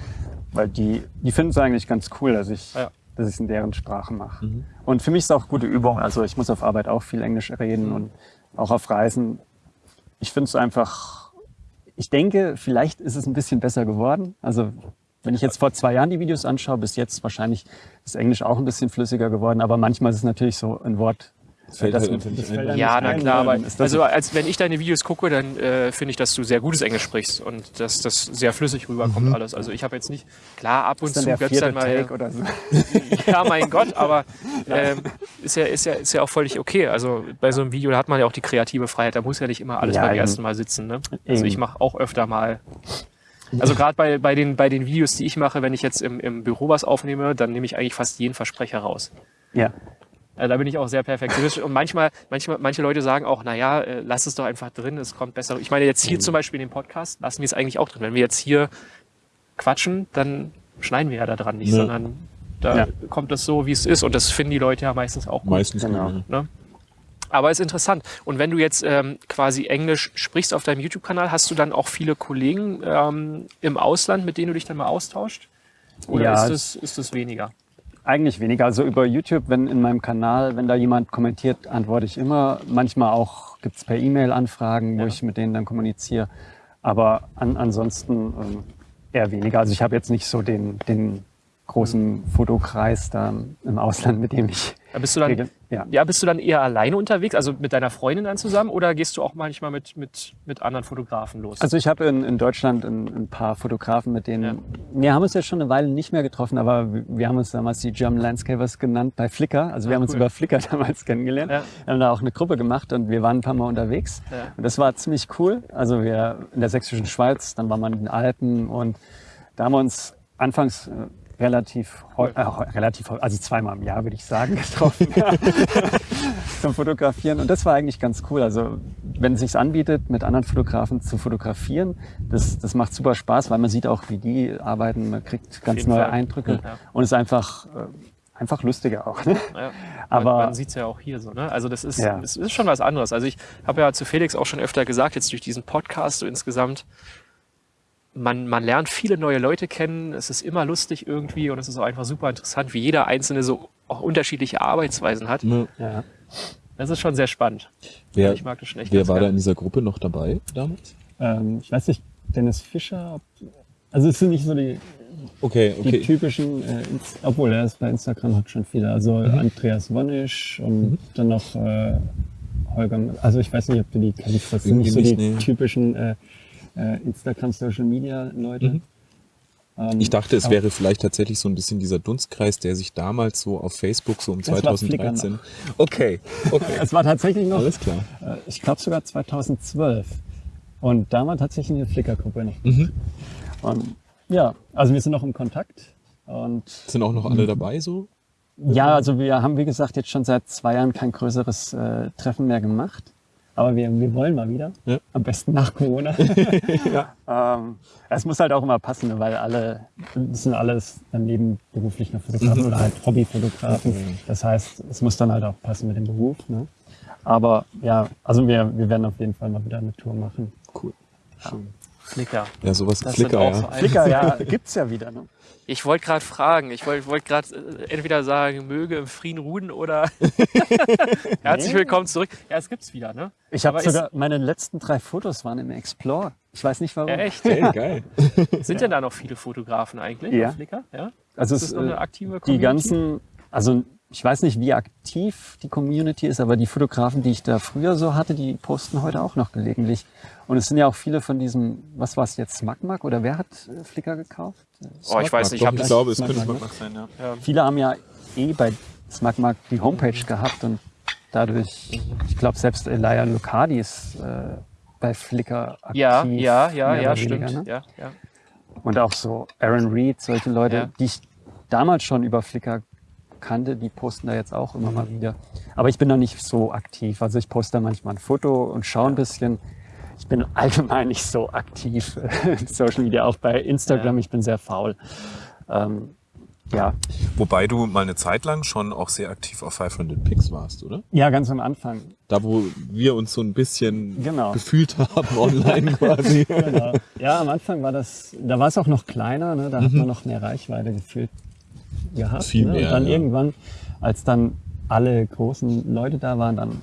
weil die, die finden es eigentlich ganz cool, dass ich Ja. dass ich es in deren Sprache mache. Mhm. Und für mich ist es auch gute Übung. Also ich muss auf Arbeit auch viel Englisch reden und auch auf Reisen. Ich finde es einfach, ich denke, vielleicht ist es ein bisschen besser geworden. Also wenn ich jetzt vor zwei Jahren die Videos anschaue, bis jetzt wahrscheinlich ist Englisch auch ein bisschen flüssiger geworden. Aber manchmal ist es natürlich so ein Wort. Fällt das- halt das fällt ja, na klar, aber also als wenn ich deine Videos gucke, dann äh, finde ich, dass du sehr gutes Englisch sprichst und dass das sehr flüssig rüberkommt alles. Also ich habe jetzt nicht, klar, ab und zu gibt's vierte dann mal, Take oder so. ja, mein Gott, aber ähm, ist, ja, ist, ja, ist ja auch völlig okay. Also bei so einem Video da hat man ja auch die kreative Freiheit, da muss ja nicht immer alles Ja, beim eben. ersten Mal sitzen. Ne? Also ich mache auch öfter mal. Also gerade bei, bei, den, bei den Videos, die ich mache, wenn ich jetzt im, im Büro was aufnehme, dann nehme ich eigentlich fast jeden Versprecher raus. Ja. Äh, da bin ich auch sehr perfektionistisch. Und manchmal, manchmal, manche Leute sagen auch, naja, äh, lass es doch einfach drin, es kommt besser. Ich meine, jetzt hier zum Beispiel in dem Podcast lassen wir es eigentlich auch drin. Wenn wir jetzt hier quatschen, dann schneiden wir ja da dran nicht, Ja. sondern da Ja. kommt das so, wie es ist. Und das finden die Leute ja meistens auch gut. Meistens Genau. genau. Ne? Aber ist interessant. Und wenn du jetzt ähm, quasi Englisch sprichst auf deinem YouTube-Kanal, hast du dann auch viele Kollegen ähm, im Ausland, mit denen du dich dann mal austauscht? Oder Ja, ist, es, ist es weniger? Eigentlich weniger. Also über YouTube, wenn in meinem Kanal, wenn da jemand kommentiert, antworte ich immer. Manchmal auch gibt's per E-Mail Anfragen, wo Ja. ich mit denen dann kommuniziere. Aber an, ansonsten ähm, eher weniger. Also ich habe jetzt nicht so den, den großen Fotokreis da im Ausland, mit dem ich bist du dann, Regel- ja. ja, bist du dann eher alleine unterwegs, also mit deiner Freundin dann zusammen, oder gehst du auch manchmal mit, mit, mit anderen Fotografen los? Also ich habe in, in Deutschland ein, ein paar Fotografen, mit denen Ja. wir haben uns jetzt schon eine Weile nicht mehr getroffen, aber wir, wir haben uns damals die German Landscapers genannt bei Flickr. Also wir Ah, haben uns cool. über Flickr damals kennengelernt. Ja. Wir haben da auch eine Gruppe gemacht und wir waren ein paar Mal unterwegs. Ja. Und das war ziemlich cool. Also wir in der sächsischen Schweiz, dann war man in den Alpen und da haben wir uns anfangs äh, relativ, äh, relativ, also zweimal im Jahr würde ich sagen, getroffen zum Fotografieren. Und das war eigentlich ganz cool. Also wenn es sich anbietet, mit anderen Fotografen zu fotografieren, das, das macht super Spaß, weil man sieht auch, wie die arbeiten, man kriegt ganz neue Fall. Eindrücke Ja. und es ist einfach, äh, einfach lustiger auch. Ne? Ja. Aber- man, man sieht es ja auch hier so. Ne? Also das ist, Ja. das ist schon was anderes. Also ich habe ja zu Felix auch schon öfter gesagt, jetzt durch diesen Podcast so insgesamt, man, man lernt viele neue Leute kennen. Es ist immer lustig irgendwie und es ist auch einfach super interessant, wie jeder Einzelne so auch unterschiedliche Arbeitsweisen hat. Ja. Das ist schon sehr spannend. Wer, ich mag das schon echt wer war da gerne. in dieser Gruppe noch dabei damals? Ähm, ich weiß nicht, Dennis Fischer, also es sind nicht so die, Okay, die okay. typischen, äh, Ins- obwohl er ist bei Instagram hat schon viele. Also Andreas Wonnisch und dann noch äh, Holger. Also ich weiß nicht, ob du die kennst. Das sind nicht so nicht, die nee. typischen äh, äh, Instagram Social Media Leute. Ähm, Ich dachte, es wäre vielleicht tatsächlich so ein bisschen dieser Dunstkreis, der sich damals so auf Facebook so um Das war Flickr 2013. Okay, okay. Es war tatsächlich noch, Alles klar. äh, ich glaube sogar 2012. Und da war tatsächlich eine Flickr-Gruppe noch. Mhm. Und ja, also wir sind noch im Kontakt. Und Sind auch noch alle dabei so? Ja, also wir haben, wie gesagt, jetzt schon seit zwei Jahren kein größeres äh, Treffen mehr gemacht. Aber wir, wir wollen mal wieder. Ja. Am besten nach Corona. ähm, es muss halt auch immer passen, ne, weil alle, das sind alles dann nebenberuflich noch Fotografen oder halt Hobbyfotografen. Das heißt, es muss dann halt auch passen mit dem Beruf. Ne? Aber ja, also wir, wir werden auf jeden Fall mal wieder eine Tour machen. Cool. Schön. Flickr. Ja, sowas Das Flickr, sind auch ja. so ein- Flickr, ja, gibt's ja wieder. Ne? Ich wollte gerade fragen, ich wollte wollt gerade äh, entweder sagen, möge im Frieden ruhen oder herzlich willkommen zurück. Ja, es gibt's wieder, ne? Ich habe ist- sogar, meine letzten drei Fotos waren im Explore. Ich weiß nicht warum. Echt? Hey, geil. Sind denn da noch viele Fotografen eigentlich Ja. auf Flickr? Ja? Also Ist es, das noch eine äh, aktive die Community? ganzen, also ich weiß nicht, wie aktiv die Community ist, aber die Fotografen, die ich da früher so hatte, die posten heute auch noch gelegentlich. Und es sind ja auch viele von diesem, was war es jetzt, Smagmag oder wer hat äh, Flickr gekauft? Oh, ich weiß nicht, ich habe ich glaube, es könnte Smart sein, ja. Viele haben ja eh bei Smagmag die Homepage gehabt und dadurch, ich glaube, selbst Elia Lucadi ist äh, bei Flickr aktiv. Ja, ja, ja, ja, stimmt. ne? Ja, ja. Und auch so Aaron Reed, solche Leute, Ja. die ich damals schon über Flickr kannte, die posten da jetzt auch immer mal wieder. Aber ich bin da nicht so aktiv. Also ich poste da manchmal ein Foto und schaue ein bisschen. Ich bin allgemein nicht so aktiv in Social Media, auch bei Instagram. Ja. Ich bin sehr faul. Ähm, ja. Wobei du mal eine Zeit lang schon auch sehr aktiv auf 500 Pix warst, oder? ja, ganz am Anfang. Da, wo wir uns so ein bisschen Genau. gefühlt haben online quasi. Genau. Ja, am Anfang war das, da war es auch noch kleiner, ne? da hat man noch mehr Reichweite gefühlt gehabt. Mhm. Viel ne? mehr, Und dann ja. irgendwann, als dann alle großen Leute da waren, dann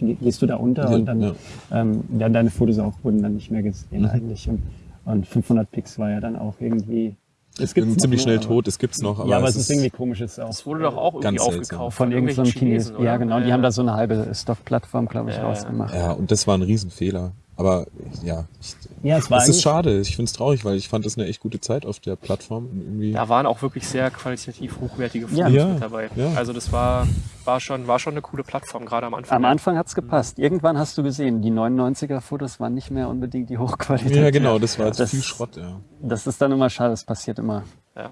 gehst du da unter Ja, und dann ja. ähm, ja, deine Fotos auch wurden dann nicht mehr gesehen Mhm. eigentlich. Und, und 500 Pix war ja dann auch irgendwie. Es noch, ziemlich ne? schnell Aber- tot, es gibt's noch, aber, ja, aber es ist irgendwie komisch. Es ist auch Das wurde doch auch irgendwie aufgekauft von irgendeinem irgendwelchen Chinesen. oder? Ja, genau. Die haben da so eine halbe Stockplattform, glaube ich, Ja, ja. rausgemacht. Ja, und das war ein Riesenfehler. Aber ja, ich, Ja, es war es ist schade. Ich finde es traurig, weil ich fand das eine echt gute Zeit auf der Plattform. Irgendwie Da waren auch wirklich sehr qualitativ hochwertige. Fotos Ja, mit dabei. ja. Also das war, war, schon, war schon eine coole Plattform, gerade am Anfang. Am Anfang hat's gepasst. Irgendwann hast du gesehen, die 99er-Fotos waren nicht mehr unbedingt die Hochqualität. ja, genau, das war Das- viel Schrott, ja. Das ist dann immer schade, das passiert immer. Ja.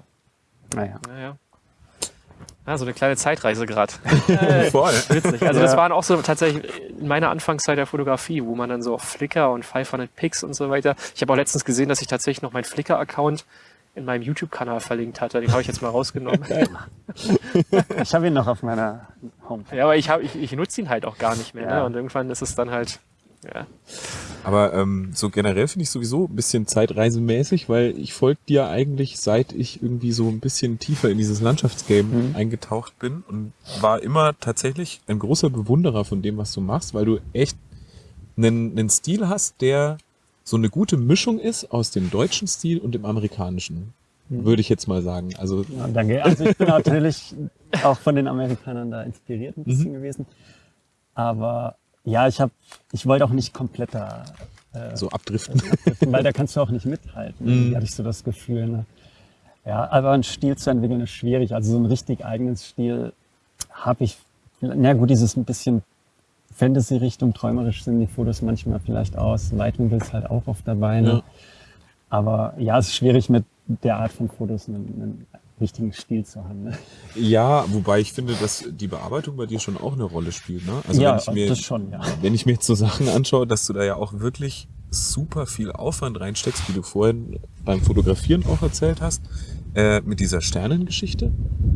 Naja. Naja. Ja, so eine kleine Zeitreise gerade. Voll. Witzig. Also das Ja. waren auch so tatsächlich in meiner Anfangszeit der Fotografie, wo man dann so auf Flickr und 500 Pix und so weiter. Ich habe auch letztens gesehen, dass ich tatsächlich noch meinen Flickr-Account in meinem YouTube-Kanal verlinkt hatte. Den habe ich jetzt mal rausgenommen. Ich habe ihn noch auf meiner Homepage. ja, aber ich, hab, ich, ich nutze ihn halt auch gar nicht mehr. Ja. Ne? Und irgendwann ist es dann halt. Ja. Aber ähm, so generell finde ich sowieso ein bisschen zeitreisemäßig, weil ich folge dir eigentlich, seit ich irgendwie so ein bisschen tiefer in dieses Landschaftsgame Mhm. eingetaucht bin und war immer tatsächlich ein großer Bewunderer von dem, was du machst, weil du echt einen, einen Stil hast, der so eine gute Mischung ist aus dem deutschen Stil und dem amerikanischen. würde ich jetzt mal sagen. Also Ja, danke. Also ich bin natürlich auch von den Amerikanern da inspiriert ein bisschen gewesen. Aber ja, ich habe, ich wollte auch nicht komplett da, äh, so abdriften. weil da kannst du auch nicht mithalten. Irgendwie hatte ich so das Gefühl. Ne? Ja, aber einen Stil zu entwickeln ist schwierig. Also so einen richtig eigenen Stil habe ich. Na gut, dieses ein bisschen Fantasy-Richtung, träumerisch sind die Fotos manchmal vielleicht aus. Weitwinkel ist halt auch oft dabei. Ne? Ja. Aber ja, es ist schwierig mit der Art von Fotos einen, einen richtigen Stil zu haben. Ne? Ja, wobei ich finde, dass die Bearbeitung bei dir schon auch eine Rolle spielt. Ne? Also ja, wenn ich mir, das schon, ja. wenn ich mir jetzt so Sachen anschaue, dass du da ja auch wirklich super viel Aufwand reinsteckst, wie du vorhin beim Fotografieren auch erzählt hast, äh, mit dieser Sternengeschichte.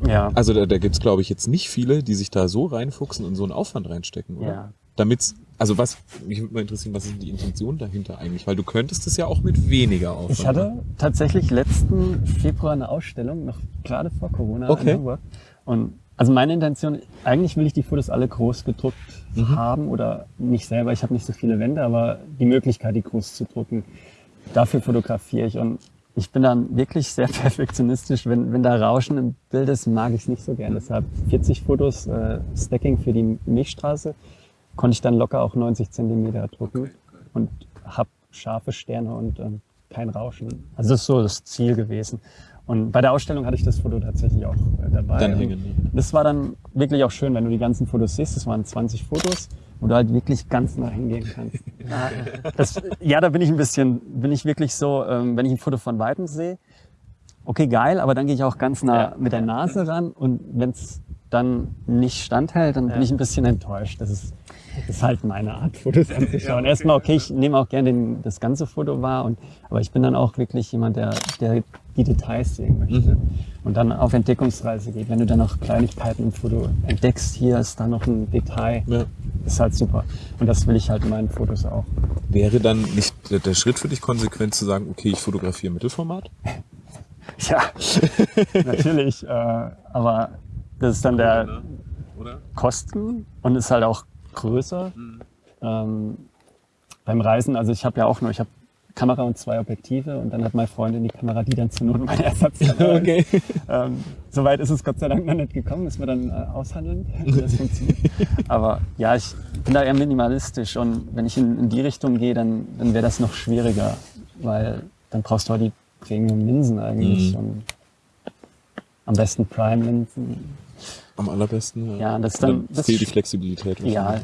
Ja, Also da, da gibt's glaube ich, jetzt nicht viele, die sich da so reinfuchsen und so einen Aufwand reinstecken, oder? Ja. Damit's, also was, mich würde mal interessieren, was ist denn die Intention dahinter eigentlich? Weil du könntest es ja auch mit weniger Aufwand. Ich hatte tatsächlich letzten Februar eine Ausstellung, noch gerade vor Corona Okay. in Hamburg. Und also meine Intention, eigentlich will ich die Fotos alle groß gedruckt Mhm. haben oder nicht selber. Ich habe nicht so viele Wände, aber die Möglichkeit, die groß zu drucken, dafür fotografiere ich. Und ich bin dann wirklich sehr perfektionistisch. Wenn, wenn da Rauschen im Bild ist, mag ich es nicht so gern. Deshalb 40 Fotos äh, Stacking für die Milchstraße konnte ich dann locker auch 90 Zentimeter drucken und habe scharfe Sterne und ähm, kein Rauschen. Also das ist so das Ziel gewesen. Und bei der Ausstellung hatte ich das Foto tatsächlich auch äh, dabei. Dann hängen? Das war dann wirklich auch schön, wenn du die ganzen Fotos siehst. Das waren 20 Fotos, wo du halt wirklich ganz nah hingehen kannst. ja, das, ja, da bin ich ein bisschen, bin ich wirklich so, ähm, wenn ich ein Foto von Weitem sehe, okay, geil, aber dann gehe ich auch ganz nah Ja. mit der Nase ran und wenn es dann nicht standhält, dann bin Ja. ich ein bisschen enttäuscht. Das ist, ist halt meine Art, Fotos anzuschauen. Erstmal, okay, ich nehme auch gerne den, das ganze Foto wahr, und, aber ich bin dann auch wirklich jemand, der, der die Details sehen möchte und dann auf Entdeckungsreise geht. Wenn du dann noch Kleinigkeiten im Foto entdeckst, hier ist da noch ein Detail, Ja. ist halt super. Und das will ich halt in meinen Fotos auch. Wäre dann nicht der, Schritt für dich konsequent zu sagen, okay, ich fotografiere Mittelformat? Ja, natürlich. Äh, aber das ist dann der? Kosten und ist halt auch größer. Ähm, beim Reisen, also ich habe ja auch nur, ich habe Kamera und zwei Objektive und dann hat meine Freundin die Kamera, die dann zur Not meine Ersatzkamera Okay. Ähm, Soweit ist es Gott sei Dank noch nicht gekommen, müssen wir dann äh, aushandeln, wie das funktioniert. Aber ja, ich bin da eher minimalistisch und wenn ich in, in die Richtung gehe, dann, dann wäre das noch schwieriger, weil dann brauchst du halt die Premium-Linsen eigentlich Mhm. und am besten Prime-Linsen. Am allerbesten. Ja, das ist dann- Dann das- fehlt die Flexibilität. Ja. Okay.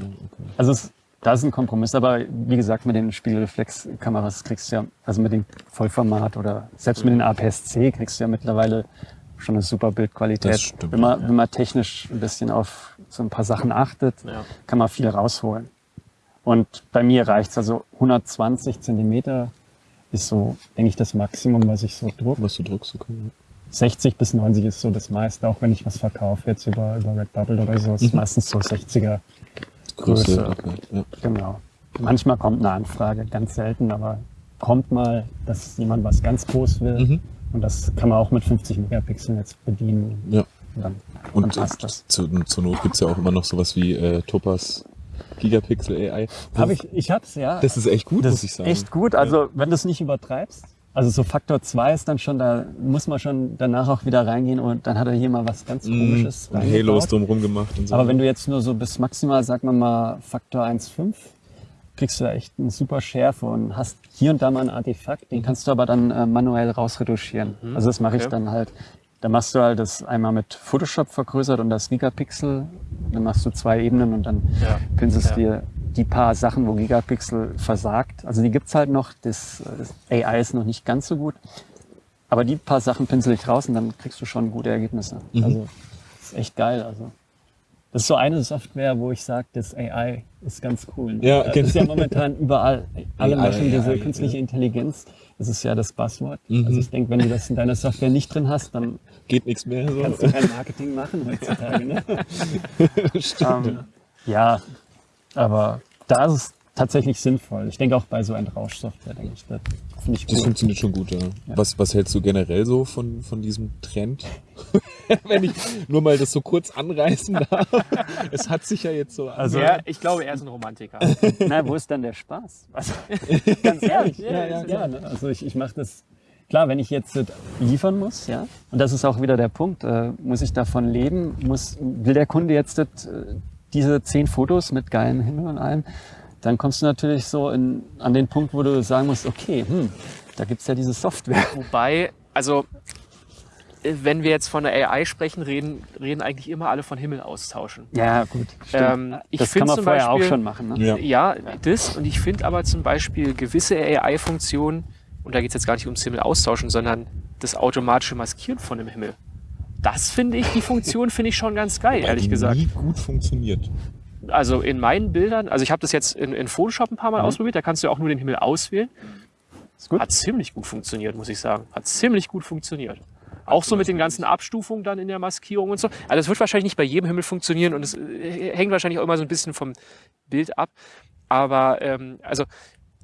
Also es, da ist ein Kompromiss, aber wie gesagt, mit den Spiegelreflexkameras kriegst du ja, also mit dem Vollformat oder selbst mit den APS-C kriegst du ja mittlerweile schon eine super Bildqualität. Das stimmt, wenn, man, ja. wenn man technisch ein bisschen auf so ein paar Sachen achtet, Ja. kann man viel rausholen. Und bei mir reicht's also 120 Zentimeter ist so, denke ich, das Maximum, was ich so druck. Was du druckst, okay. 60 bis 90 ist so das meiste, auch wenn ich was verkaufe jetzt über, über Redbubble oder so, Mhm. ist meistens so 60er Größe. Größe. Okay. Ja. Genau. Manchmal kommt eine Anfrage, ganz selten, aber kommt mal, dass jemand was ganz groß will. Mhm. Und das kann man auch mit 50 Megapixeln jetzt bedienen. ja. Und dann, Und dann passt das. zu, zur Not gibt's ja auch immer noch sowas wie äh, Topaz Gigapixel AI. Hab ich, ich hab's, ja. Das ist echt gut, Das muss ich sagen. echt gut. Also, wenn du es nicht übertreibst. Also, so Faktor 2 ist dann schon, da muss man schon danach auch wieder reingehen und dann hat er hier mal was ganz Mhm. Komisches. Reingebaut. Halos drumherum gemacht und so. Aber wenn du jetzt nur so bis maximal, sagen wir mal, Faktor 1,5, kriegst du da echt eine super Schärfe und hast hier und da mal ein Artefakt, den kannst du aber dann äh, manuell rausretuschieren. Also das mache ich okay. dann halt. Da machst du halt das einmal mit Photoshop vergrößert und das Gigapixel. Dann machst du zwei Ebenen und dann Ja. pinselst Ja. dir die paar Sachen, wo Gigapixel versagt. Also die gibt's halt noch. Das, das AI ist noch nicht ganz so gut. Aber die paar Sachen pinsel ich raus und dann kriegst du schon gute Ergebnisse. Mhm. Also ist echt geil. Also das ist so eine Software, wo ich sage, das AI ist ganz cool. ne? Ja, das genau. ist ja momentan überall. Alle AI, machen diese AI, künstliche ja. Intelligenz. Das ist ja das Buzzword. Mhm. Also ich denke, wenn du das in deiner Software nicht drin hast, dann Geht nichts mehr. So. kannst du kein Marketing machen heutzutage. Ne? Stimmt. Ähm, ja, aber da ist es tatsächlich sinnvoll. Ich denke auch bei so einer Rauschsoftware, denke ich, das finde ich Das gut. funktioniert schon gut, ja. Was, was hältst du generell so von, von diesem Trend? Wenn ich nur mal das so kurz anreißen darf. Es hat sich ja jetzt so. Also- Ja, ich glaube, er ist ein Romantiker. Na, wo ist dann der Spaß? Also, ganz ehrlich, ja, ja, ist ja, ne? Also ich, ich mache das klar, wenn ich jetzt liefern muss, ja, und das ist auch wieder der Punkt, äh, muss ich davon leben, muss, will der Kunde jetzt äh, diese zehn Fotos mit geilem Himmel und allem, dann kommst du natürlich so in, an den Punkt, wo du sagen musst, okay, hm, da gibt's ja diese Software. Wobei, also äh, wenn wir jetzt von der AI sprechen, reden, reden eigentlich immer alle von Himmel austauschen. Ja, gut. Ähm, ich das kann man zum vorher Beispiel, auch schon machen. Ne? Ja. Ja, das. Und ich finde aber zum Beispiel gewisse AI-Funktionen, und da geht es jetzt gar nicht ums Himmel austauschen, sondern das automatische Maskieren von dem Himmel. Das finde ich, die Funktion finde ich schon ganz geil, ehrlich die gesagt. nie gut funktioniert. Also in meinen Bildern, also ich habe das jetzt in, in Photoshop ein paar Mal ausprobiert, da kannst du ja auch nur den Himmel auswählen. Ist gut. Hat ziemlich gut funktioniert, muss ich sagen. Hat ziemlich gut funktioniert. Auch so mit den ganzen Abstufungen dann in der Maskierung und so. Also es wird wahrscheinlich nicht bei jedem Himmel funktionieren und es äh, hängt wahrscheinlich auch immer so ein bisschen vom Bild ab. Aber ähm, also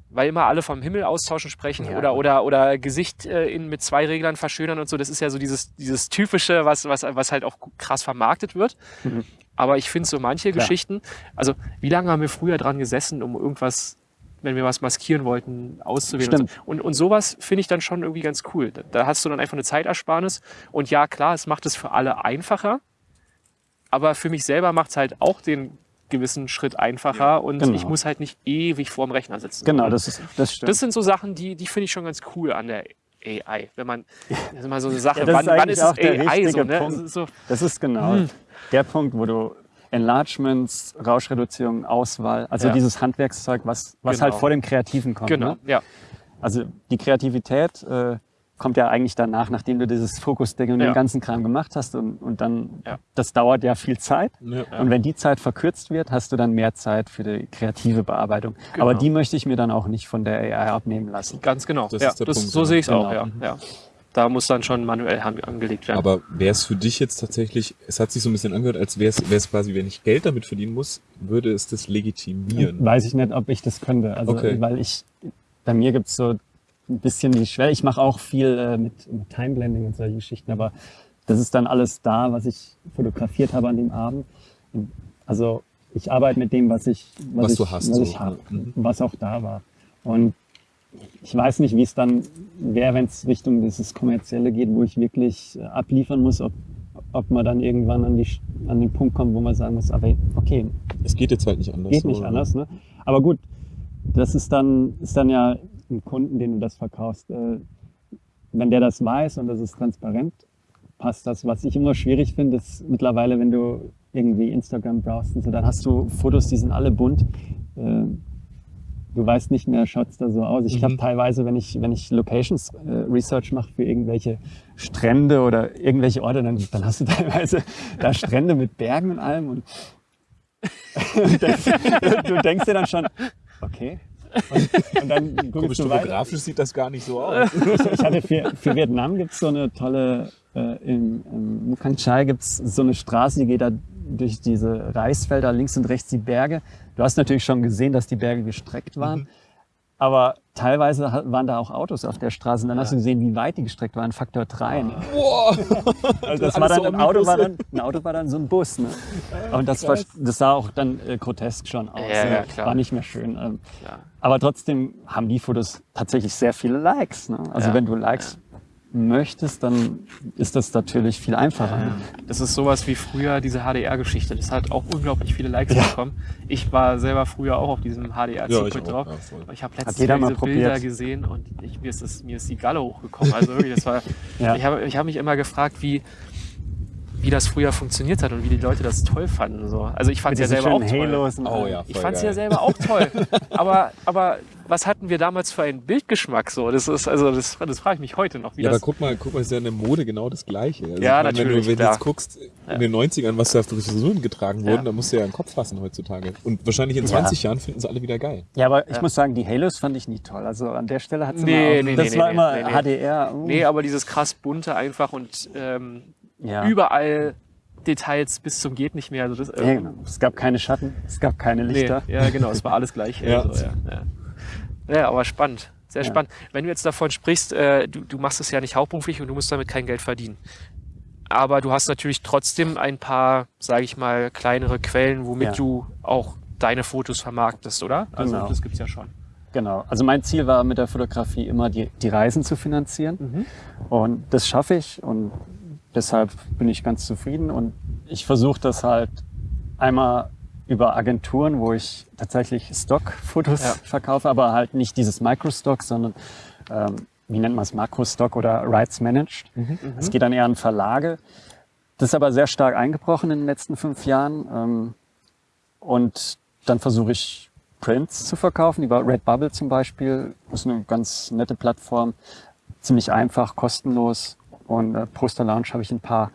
weil immer alle vom Himmel austauschen sprechen Ja. oder, oder, oder Gesicht äh, in, mit zwei Reglern verschönern und so, das ist ja so dieses, dieses typische, was, was, was halt auch krass vermarktet wird. Mhm. Aber ich finde so manche Klar. Geschichten, also wie lange haben wir früher dran gesessen, um irgendwas, wenn wir was maskieren wollten, auszuwählen und, so. Und, und sowas finde ich dann schon irgendwie ganz cool. Da, da hast du dann einfach eine Zeitersparnis und ja, klar, es macht es für alle einfacher, aber für mich selber macht es halt auch den gewissen Schritt einfacher und Genau. ich muss halt nicht ewig vorm Rechner sitzen. Genau, das ist das stimmt. das sind so Sachen, die, die finde ich schon ganz cool an der AI. Wenn man, das ist immer so eine Sache, Ja, das wann, ist wann ist es AI so, ne? Punkt. So, Das ist genau Hm. der Punkt, wo du Enlargements, Rauschreduzierung, Auswahl, also Ja. dieses Handwerkszeug, was, was Genau. halt vor dem Kreativen kommt. genau, Ne? ja. Also die Kreativität äh, kommt ja eigentlich danach, nachdem du dieses Fokus-Ding und Ja. den ganzen Kram gemacht hast und, und dann, Ja. das dauert ja viel Zeit. Ja. Und wenn die Zeit verkürzt wird, hast du dann mehr Zeit für die kreative Bearbeitung. Genau. Aber die möchte ich mir dann auch nicht von der AI abnehmen lassen. Ganz genau. Das ja, ist der das, Punkt, so ja. sehe ich es auch, Genau. ja, ja. Da muss dann schon manuell angelegt werden. Aber wäre es für dich jetzt tatsächlich, es hat sich so ein bisschen angehört, als wäre es quasi, wenn ich Geld damit verdienen muss, würde es das legitimieren. Weiß ich nicht, ob ich das könnte. Also, Okay. weil ich, bei mir gibt's so ein bisschen die Schwelle. Ich mache auch viel äh, mit, mit Timeblending und solche Geschichten, aber das ist dann alles da, was ich fotografiert habe an dem Abend. Also ich arbeite mit dem, was ich, Was ich, du hast, was so. ich habe, Mhm. was auch da war. Und ich weiß nicht, wie es dann wäre, wenn es Richtung dieses Kommerzielle geht, wo ich wirklich äh, abliefern muss, ob, ob man dann irgendwann an, die, an den Punkt kommt, wo man sagen muss, aber okay, Es geht jetzt halt nicht anders. Geht nicht so, anders, ne? Aber gut, das ist dann, ist dann ja ein Kunden, den du das verkaufst. Äh, wenn der das weiß und das ist transparent, passt das. Was ich immer schwierig finde, ist mittlerweile, wenn du irgendwie Instagram browst und so, dann hast du Fotos, die sind alle bunt. Äh, du weißt nicht mehr, schaut's da so aus. Ich Mhm. habe teilweise, wenn ich, wenn ich Locations äh, Research mache für irgendwelche Strände oder irgendwelche Orte, dann, dann hast du teilweise da Strände mit Bergen und allem und und denkst, du denkst dir dann schon, okay. Und, und dann Komisch, guckst du weiter. topografisch sieht das gar nicht so aus. Ich, ich hatte für, für Vietnam gibt's so eine tolle, äh, im, im Mukang Chai gibt's so eine Straße, die geht da durch diese Reisfelder, links und rechts die Berge. Du hast natürlich schon gesehen, dass die Berge gestreckt waren. Mhm. Aber teilweise waren da auch Autos auf der Straße und dann hast du gesehen, wie weit die gestreckt waren, Faktor 3. Ne? Boah! Also das war dann, so ein, Auto war dann, ein Auto war dann so ein Bus. Ne? Und das, war, das sah auch dann äh, grotesk schon aus. Ja, ne? ja, klar. War nicht mehr schön. Ähm, Ja. aber trotzdem haben die Fotos tatsächlich sehr viele Likes. Ne? Also Ja, wenn du Likes möchtest, dann ist das natürlich viel einfacher. Ne? Das ist sowas wie früher diese HDR-Geschichte. Das hat auch unglaublich viele Likes Ja. bekommen. Ich war selber früher auch auf diesem Ja, ich HDR-Secret auch, drauf. ja, ich habe letztens diese Bilder probiert. gesehen und ich, mir, ist das, mir ist die Galle hochgekommen. Also wirklich, das war, Ja. ich habe ich hab mich immer gefragt, wie, wie das früher funktioniert hat und wie die Leute das toll fanden. So. Also ich fand es ja diesen selber auch toll. Oh ja, Ich fand es ja selber auch toll. aber, aber was hatten wir damals für einen Bildgeschmack so? Das ist, also das, das frage ich mich heute noch, wie Ja, aber das. guck mal, guck mal, ist ja in der Mode genau das Gleiche. Also Ja, meine, natürlich, Wenn du, wenn du klar. jetzt guckst, in den 90ern, was da für Frisuren getragen wurden, Ja. da musst du ja einen Kopf fassen heutzutage. Und wahrscheinlich in Ja. 20 Jahren finden sie alle wieder geil. Ja, aber ich Ja. muss sagen, die Halos fand ich nie toll. Also an der Stelle hat es Nee, immer, nee, das nee, war nee, immer nee, nee. HDR. uh, Nee, aber dieses krass bunte einfach und ähm, ja. überall Details bis zum geht nicht mehr. Also das, Ja, genau. Es gab keine Schatten, es gab keine nee, Lichter. ja, genau, es war alles gleich. Ja. Also, ja, ja. aber spannend. Sehr spannend. Wenn du jetzt davon sprichst, äh, du, du machst es ja nicht hauptberuflich und du musst damit kein Geld verdienen. Aber du hast natürlich trotzdem ein paar, sage ich mal, kleinere Quellen, womit du auch deine Fotos vermarktest, oder? Also Genau. das gibt's ja schon. Genau. Also mein Ziel war mit der Fotografie immer die, die Reisen zu finanzieren. Mhm. Und das schaffe ich und deshalb bin ich ganz zufrieden. Und ich versuche das halt einmal über Agenturen, wo ich tatsächlich Stock-Fotos Ja. verkaufe, aber halt nicht dieses Microstock, sondern ähm, wie nennt man es, Makrostock oder Rights Managed. Es geht dann eher an Verlage. Das ist aber sehr stark eingebrochen in den letzten fünf Jahren. Ähm, und dann versuche ich Prints zu verkaufen, über Redbubble zum Beispiel. Das ist eine ganz nette Plattform. Ziemlich einfach, kostenlos. Und äh, Poster Lounge habe ich ein paar.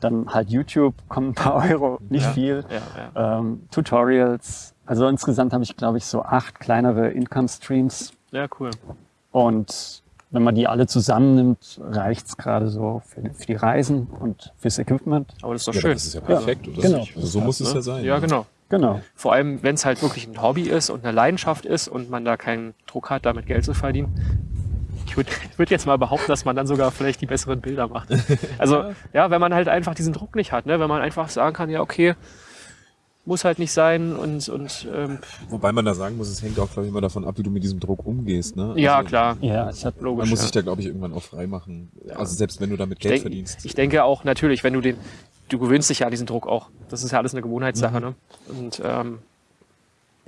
Dann halt YouTube, kommen ein paar Euro, nicht Ja. viel. Ja, ja. Ähm, Tutorials. Also insgesamt habe ich, glaube ich, so acht kleinere Income-Streams. ja, cool. Und wenn man die alle zusammennimmt, reicht's gerade so für, die- für die Reisen und fürs Equipment. Aber das ist doch Ja, schön. das ist ja perfekt, oder? genau. Also so muss es ja sein. Ja, genau. Genau. Vor allem, wenn es halt wirklich ein Hobby ist und eine Leidenschaft ist und man da keinen Druck hat, damit Geld zu verdienen. Ich würde würd jetzt mal behaupten, dass man dann sogar vielleicht die besseren Bilder macht. Also, ja, wenn man halt einfach diesen Druck nicht hat, ne? wenn man einfach sagen kann, ja, okay, muss halt nicht sein und, und ähm, Wobei man da sagen muss, es hängt auch, glaube ich, immer davon ab, wie du mit diesem Druck umgehst. Ne? ja, Also, klar, Ja, ich hatte logisch. Man muss ja. sich da, glaube ich, irgendwann auch frei machen. Also selbst wenn du damit ich, Geld denk, verdienst. ich denke auch natürlich, wenn du den, du gewöhnst dich ja an diesen Druck auch. Das ist ja alles eine Gewohnheitssache, ne? Und ähm,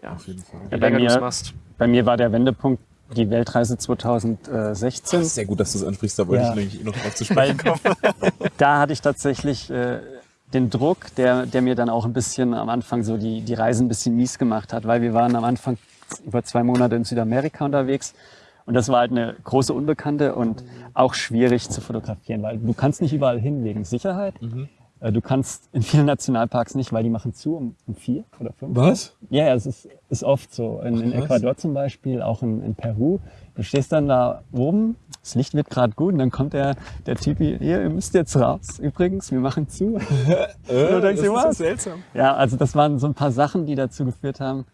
ja, Auf jeden Fall. Ja, bei mir- machst. Bei mir war der Wendepunkt die Weltreise 2016. Sehr gut, dass du es ansprichst, da wollte Ja. ich nämlich eh noch drauf zu sprechen kommen. da hatte ich tatsächlich äh, den Druck, der, der mir dann auch ein bisschen am Anfang so die, die Reise ein bisschen mies gemacht hat, weil wir waren am Anfang über zwei Monate in Südamerika unterwegs und das war halt eine große Unbekannte und auch schwierig zu fotografieren, weil du kannst nicht überall hin wegen Sicherheit. Äh, Du kannst in vielen Nationalparks nicht, weil die machen zu um, um vier oder fünf. Was? Ja, ja, es ist, ist oft so. In, in Ach, was? Ecuador zum Beispiel, auch in, in Peru. Du stehst dann da oben, das Licht wird gerade gut und dann kommt der, der Typ hier, ihr müsst jetzt raus. Übrigens, wir machen zu. Äh, du denkst dir, was? seltsam. Ja, also das waren so ein paar Sachen, die dazu geführt haben.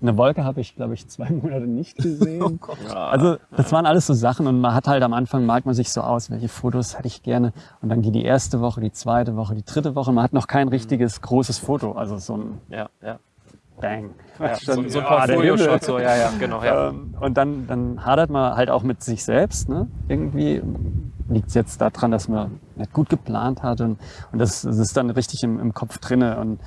Eine Wolke habe ich, glaube ich, zwei Monate nicht gesehen. Also das waren alles so Sachen und man hat halt am Anfang malt man sich so aus, welche Fotos hätte ich gerne. Und dann geht die erste Woche, die zweite Woche, die dritte Woche. Man hat noch kein richtiges großes Foto, also so ein Ja, ja. Bang. ja so, so ein Ja, der Portfolio-Shot, Himmel. so, ja, ja, genau, ja. Ähm, und dann, dann hadert man halt auch mit sich selbst. Ne? Irgendwie liegt es jetzt daran, dass man nicht gut geplant hat und, und das, das ist dann richtig im, im Kopf drinne. Und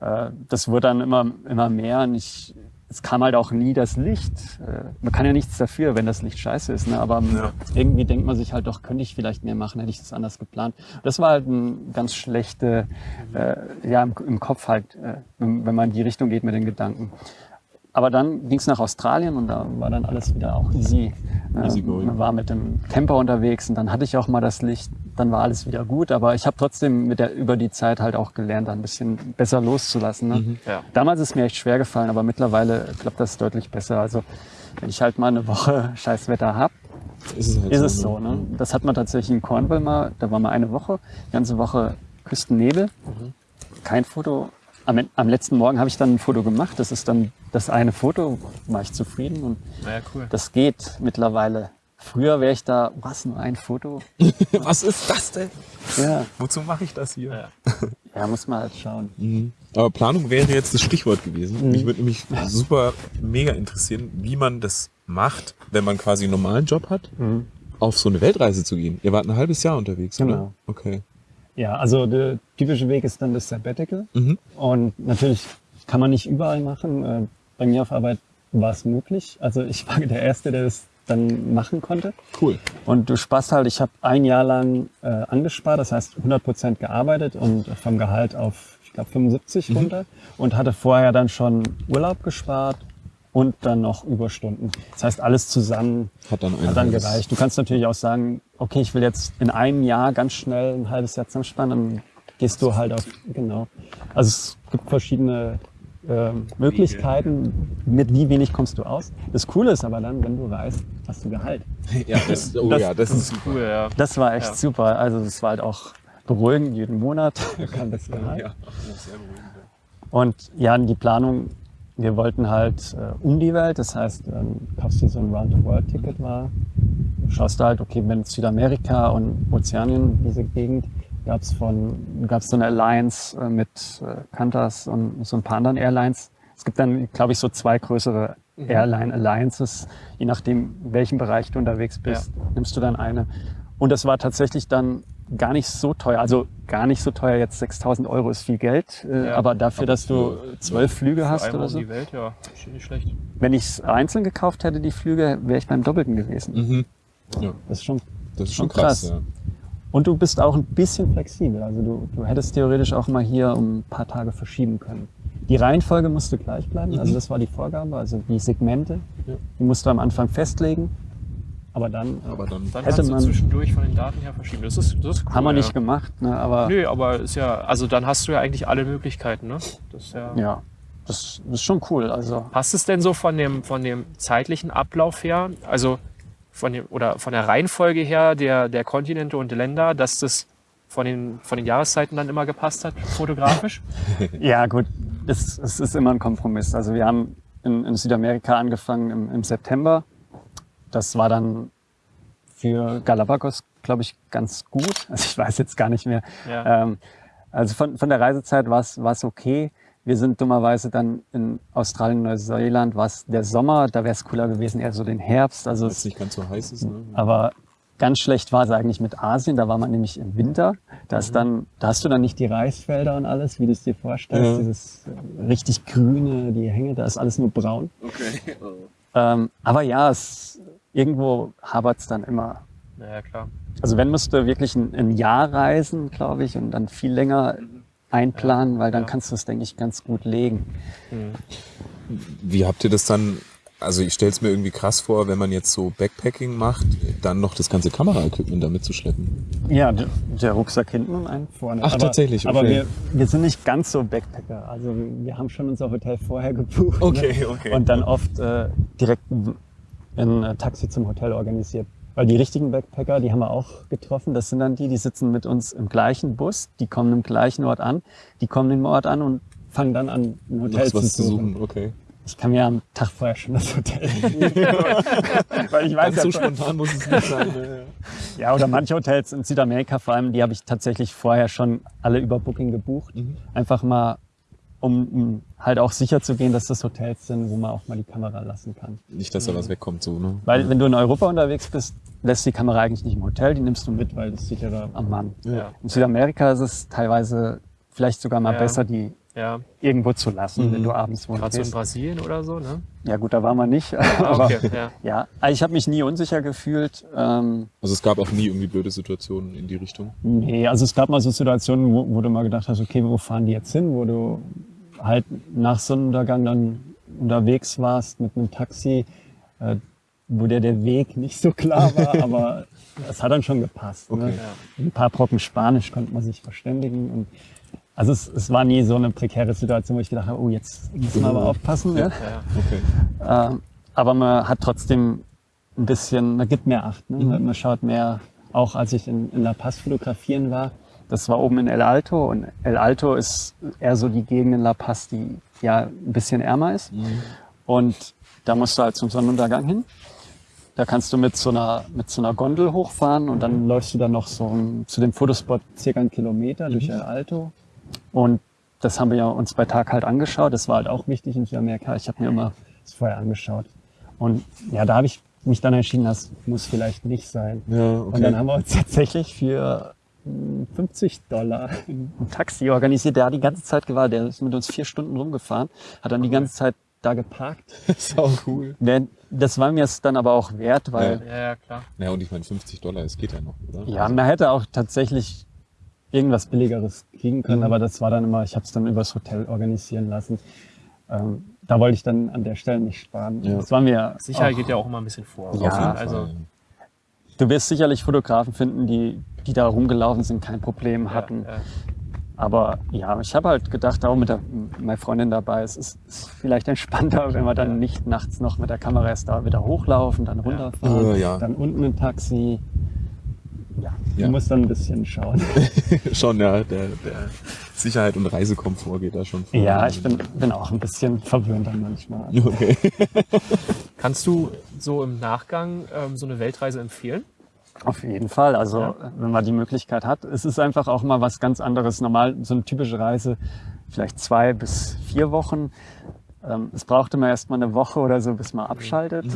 äh, das wurde dann immer, immer mehr. Und ich, es kam halt auch nie das Licht. Äh, man kann ja nichts dafür, wenn das Licht scheiße ist. Ne? Aber Ja. irgendwie denkt man sich halt doch, könnte ich vielleicht mehr machen, hätte ich das anders geplant. Das war halt ein ganz schlechte, äh, ja, im, im Kopf halt, äh, wenn, wenn man in die Richtung geht mit den Gedanken. Aber dann ging es nach Australien und da war dann alles wieder auch easy. Easy Äh, going. Man war mit dem Camper unterwegs und dann hatte ich auch mal das Licht, dann war alles wieder gut. Aber ich habe trotzdem mit der, über die Zeit halt auch gelernt, da ein bisschen besser loszulassen. Ne? Mhm. Ja. Damals ist mir echt schwer gefallen, aber mittlerweile klappt das deutlich besser. Also wenn ich halt mal eine Woche Scheißwetter hab, Ist es, halt ist es so. Ne? Das hat man tatsächlich in Cornwall mal, da war mal eine Woche, die ganze Woche Küstennebel, kein Foto. Am, am letzten Morgen habe ich dann ein Foto gemacht. Das ist dann das eine Foto, war ich zufrieden und Ja, cool. das geht mittlerweile. Früher wäre ich da, was, nur ein Foto? Was ist das denn? Ja, Wozu mache ich das hier? Ja. muss man halt schauen. Mhm. Aber Planung wäre jetzt das Stichwort gewesen. Mhm. Mich würde nämlich super mega interessieren, wie man das macht, wenn man quasi einen normalen Job hat, auf so eine Weltreise zu gehen. Ihr wart ein halbes Jahr unterwegs, oder? Genau. Okay. Ja, also der typische Weg ist dann das Sabbatical. Mhm. Und natürlich kann man nicht überall machen. Äh, Bei mir auf Arbeit war es möglich. Also ich war der Erste, der das dann machen konnte. Cool. Und du sparst halt, ich habe ein Jahr lang äh, angespart, das heißt 100 Prozent gearbeitet und vom Gehalt auf, ich glaube, 75 runter und hatte vorher dann schon Urlaub gespart und dann noch Überstunden. Das heißt, alles zusammen Hat dann hat dann gereicht. Du kannst natürlich auch sagen, okay, ich will jetzt in einem Jahr ganz schnell ein halbes Jahr zusammenspannen, dann gehst du halt auf, genau. Also es gibt verschiedene ähm, Möglichkeiten, mit wie wenig kommst du aus. Das Coole ist aber dann, wenn du reist, hast du Gehalt. Ja, das, oh Das- ja, das ist Cool, ja. Das war echt Ja. super. Also das war halt auch beruhigend, jeden Monat kam das Gehalt. ja, sehr beruhigend. Und ja, die Planung, wir wollten halt äh, um die Welt, das heißt, ähm, kaufst dir so ein Round-the-World-Ticket war, schaust du halt, okay, wenn Südamerika und Ozeanien, diese Gegend, von, gab's so eine Alliance äh, mit äh, Qantas und so ein paar anderen Airlines. Es gibt dann, glaube ich, so zwei größere Airline Alliances, je nachdem, in welchem Bereich du unterwegs bist, nimmst du dann eine. Und das war tatsächlich dann gar nicht so teuer. Also gar nicht so teuer. Jetzt 6000 Euro ist viel Geld, äh, Ja. aber dafür, dass du zwölf Flüge hast oder um so. die Welt, ja, ist nicht schlecht. Wenn ich es einzeln gekauft hätte, die Flüge, wäre ich beim Doppelten gewesen. Mhm. Ja, Das ist schon das ist schon krass. krass. Ja. Und du bist auch ein bisschen flexibel. Also du, du hättest theoretisch auch mal hier um ein paar Tage verschieben können. Die Reihenfolge musste gleich bleiben. Also das war die Vorgabe. Also die Segmente, Ja. die musst du am Anfang festlegen. Aber dann Aber dann Dann Hätte man- zwischendurch von den Daten her verschieben. Das ist, das ist cool, haben wir ja. nicht gemacht. Ne? Aber Nö, aber ist ja, also dann hast du ja eigentlich alle Möglichkeiten, ne? Das ist ja. ja, das, das ist schon cool. Also Passt es denn so von dem, von dem zeitlichen Ablauf her, also von dem, oder von der Reihenfolge her der, der Kontinente und Länder, dass das von den, von den Jahreszeiten dann immer gepasst hat, fotografisch? ja gut, es, es ist immer ein Kompromiss. Also wir haben in, in Südamerika angefangen im, im September. Das war dann für Galapagos, glaube ich, ganz gut. Also ich weiß jetzt gar nicht mehr. Ja. Ähm, also von, von der Reisezeit war es okay. Wir sind dummerweise dann in Australien, Neuseeland, war es der Sommer, da wäre es cooler gewesen, eher so den Herbst. Also es nicht ganz so heiß ist. Ne? aber ganz schlecht war es eigentlich mit Asien, da war man nämlich im Winter. Da, ist dann, da hast du dann nicht die Reisfelder und alles, wie du es dir vorstellst, Ja. dieses richtig grüne, die Hänge, da ist alles nur braun. Okay. Ähm, aber ja, es, irgendwo hapert es dann immer. Naja, klar. Also wenn musst du wirklich ein, ein Jahr reisen, glaube ich, und dann viel länger einplanen, weil dann Ja. kannst du es, denke ich, ganz gut legen. Wie habt ihr das dann? Also ich stelle es mir irgendwie krass vor, wenn man jetzt so Backpacking macht, dann noch das ganze Kameraequipment da mitzuschleppen. Ja, der, der Rucksack hinten und einen vorne. Ach, tatsächlich, Aber okay. wir, wir sind nicht ganz so Backpacker. Also wir, wir haben schon unser Hotel vorher gebucht. Okay, ne? okay. Und dann oft äh, direkt ein, äh, Taxi zum Hotel organisiert. Weil die richtigen Backpacker, die haben wir auch getroffen. Das sind dann die, die sitzen mit uns im gleichen Bus, die kommen im gleichen Ort an, die kommen im Ort an und fangen dann an, ein Hotel zu suchen. suchen, okay. Ich kann mir am Tag vorher schon das Hotel Weil ich weiß Ganz so spontan muss es nicht sein. ja, oder manche Hotels in Südamerika vor allem, die habe ich tatsächlich vorher schon alle über Booking gebucht. Mhm. Einfach mal, um, um halt auch sicher zu gehen, dass das Hotels sind, wo man auch mal die Kamera lassen kann. Nicht, dass da was wegkommt, so, ne? Weil wenn du in Europa unterwegs bist, lässt die Kamera eigentlich nicht im Hotel, die nimmst du mit, weil das ist sicherer am Mann. Ja. In Südamerika ist es teilweise vielleicht sogar mal Ja. besser, die Ja, irgendwo zu lassen, Mhm. wenn du abends wo gerade so in. Brasilien oder so, ne? Ja gut, da waren wir nicht. Ah, aber okay, ja. ja, also ich habe mich nie unsicher gefühlt. Ähm, Also es gab auch nie irgendwie blöde Situationen in die Richtung. Nee, also es gab mal so Situationen, wo, wo du mal gedacht hast, okay, wo fahren die jetzt hin? Wo du halt nach Sonnenuntergang dann unterwegs warst mit einem Taxi, äh, wo der, der Weg nicht so klar war, aber es hat dann schon gepasst. Ne? Okay. Ein paar Brocken Spanisch konnte man sich verständigen. Und also es, es war nie so eine prekäre Situation, wo ich gedacht habe, oh, jetzt müssen wir aber aufpassen. Ne? ja. Okay. Ähm, aber man hat trotzdem ein bisschen, man gibt mehr Acht. Ne? Mhm. Man, man schaut mehr, auch als ich in, in La Paz fotografieren war, das war oben in El Alto und El Alto ist eher so die Gegend in La Paz, die ja ein bisschen ärmer ist. Mhm. Und da musst du halt zum Sonnenuntergang hin. Da kannst du mit so einer, mit so einer Gondel hochfahren und dann läufst du dann noch so ein- zu dem Fotospot circa einen Kilometer durch El Alto. Und das haben wir ja uns bei Tag halt angeschaut. Das war halt auch wichtig in Südamerika. Ich habe mir immer das vorher angeschaut. Und ja, da habe ich mich dann entschieden, das muss vielleicht nicht sein. Ja, Und dann okay. haben wir uns tatsächlich für 50 Dollar ein Taxi organisiert. Der hat die ganze Zeit gewartet. Der ist mit uns vier Stunden rumgefahren, hat dann die ganze Zeit da geparkt. Sau cool. Der- Das war mir es dann aber auch wert, weil Ja, ja, klar. Ja, und ich meine, 50 Dollar, es geht ja noch, oder? ja, man hätte auch tatsächlich irgendwas Billigeres kriegen können, Mhm. aber das war dann immer, ich habe es dann übers Hotel organisieren lassen. Ähm, da wollte ich dann an der Stelle nicht sparen. Ja. Das war mir Sicherheit auch, geht ja auch immer ein bisschen vor. Ja, Auf jeden also, Fall. Du wirst sicherlich Fotografen finden, die, die da rumgelaufen sind, kein Problem hatten. Ja, ja. Aber ja, ich habe halt gedacht, auch mit der, meiner Freundin dabei, es ist, ist vielleicht entspannter, wenn wir dann nicht nachts noch mit der Kamera erst da wieder hochlaufen, dann runterfahren, Äh, ja. dann unten ein Taxi. Ja, Ja. du musst dann ein bisschen schauen. schon, ja, der, der Sicherheit und Reisekomfort geht da schon vor. ja, ich bin, bin auch ein bisschen verwöhnt dann manchmal. Okay. Kannst du so im Nachgang ähm, so eine Weltreise empfehlen? Auf jeden Fall. Also Ja. wenn man die Möglichkeit hat. Es ist einfach auch mal was ganz anderes. Normal so eine typische Reise, vielleicht zwei bis vier Wochen. Ähm, es braucht immer erst mal eine Woche oder so, bis man abschaltet.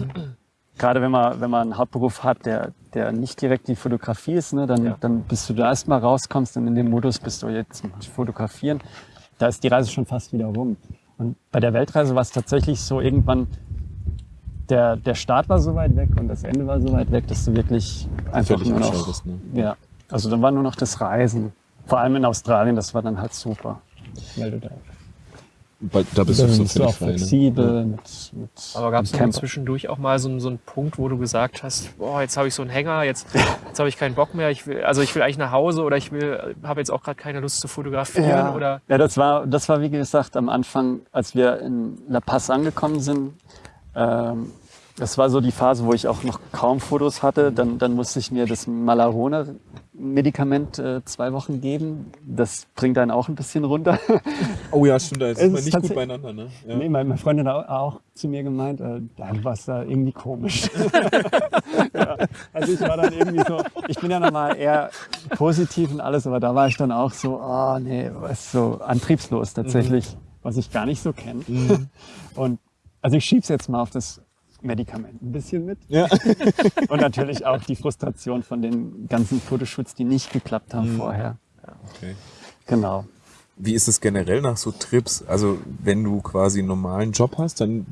Gerade wenn man, wenn man einen Hauptberuf hat, der, der nicht direkt die Fotografie ist, ne, dann, Ja. dann bis du da erst mal rauskommst und in dem Modus bist du jetzt fotografieren, da ist die Reise schon fast wieder rum. Und bei der Weltreise war es tatsächlich so, irgendwann, der, der Start war so weit weg und das Ende war so weit weg, dass du wirklich einfach Völlig nur noch, ne? ja, also dann war nur noch das Reisen. Vor allem in Australien, das war dann halt super. Weil du da Weil da bist du dann so du auch völlig frei. Ne? flexibel mit, mit Aber gab es zwischendurch auch mal so, einen- so einen Punkt, wo du gesagt hast, boah, jetzt habe ich so einen Hänger, jetzt, jetzt habe ich keinen Bock mehr, ich will, also ich will eigentlich nach Hause oder ich will, habe jetzt auch gerade keine Lust zu fotografieren Ja, oder ja das, war, das war wie gesagt am Anfang, als wir in La Paz angekommen sind. Ähm, das war so die Phase, wo ich auch noch kaum Fotos hatte. Dann, dann musste ich mir das Malarone-Medikament äh, zwei Wochen geben. Das bringt einen auch ein bisschen runter. Oh ja, stimmt, da ist man nicht gut beieinander. Ne? Ja. Nee, meine, Freundin hat auch, zu mir gemeint, äh, da war es da irgendwie komisch. ja, also ich war dann irgendwie so, ich bin ja normal eher positiv und alles, aber da war ich dann auch so, oh nee, was so antriebslos tatsächlich, was ich gar nicht so kenne. Und also ich schieb's jetzt mal auf das Medikament ein bisschen mit. Ja. Und natürlich auch die Frustration von den ganzen Fotoshoots, die nicht geklappt haben vorher. Okay. Genau. Wie ist es generell nach so Trips? Also wenn du quasi einen normalen Job hast, dann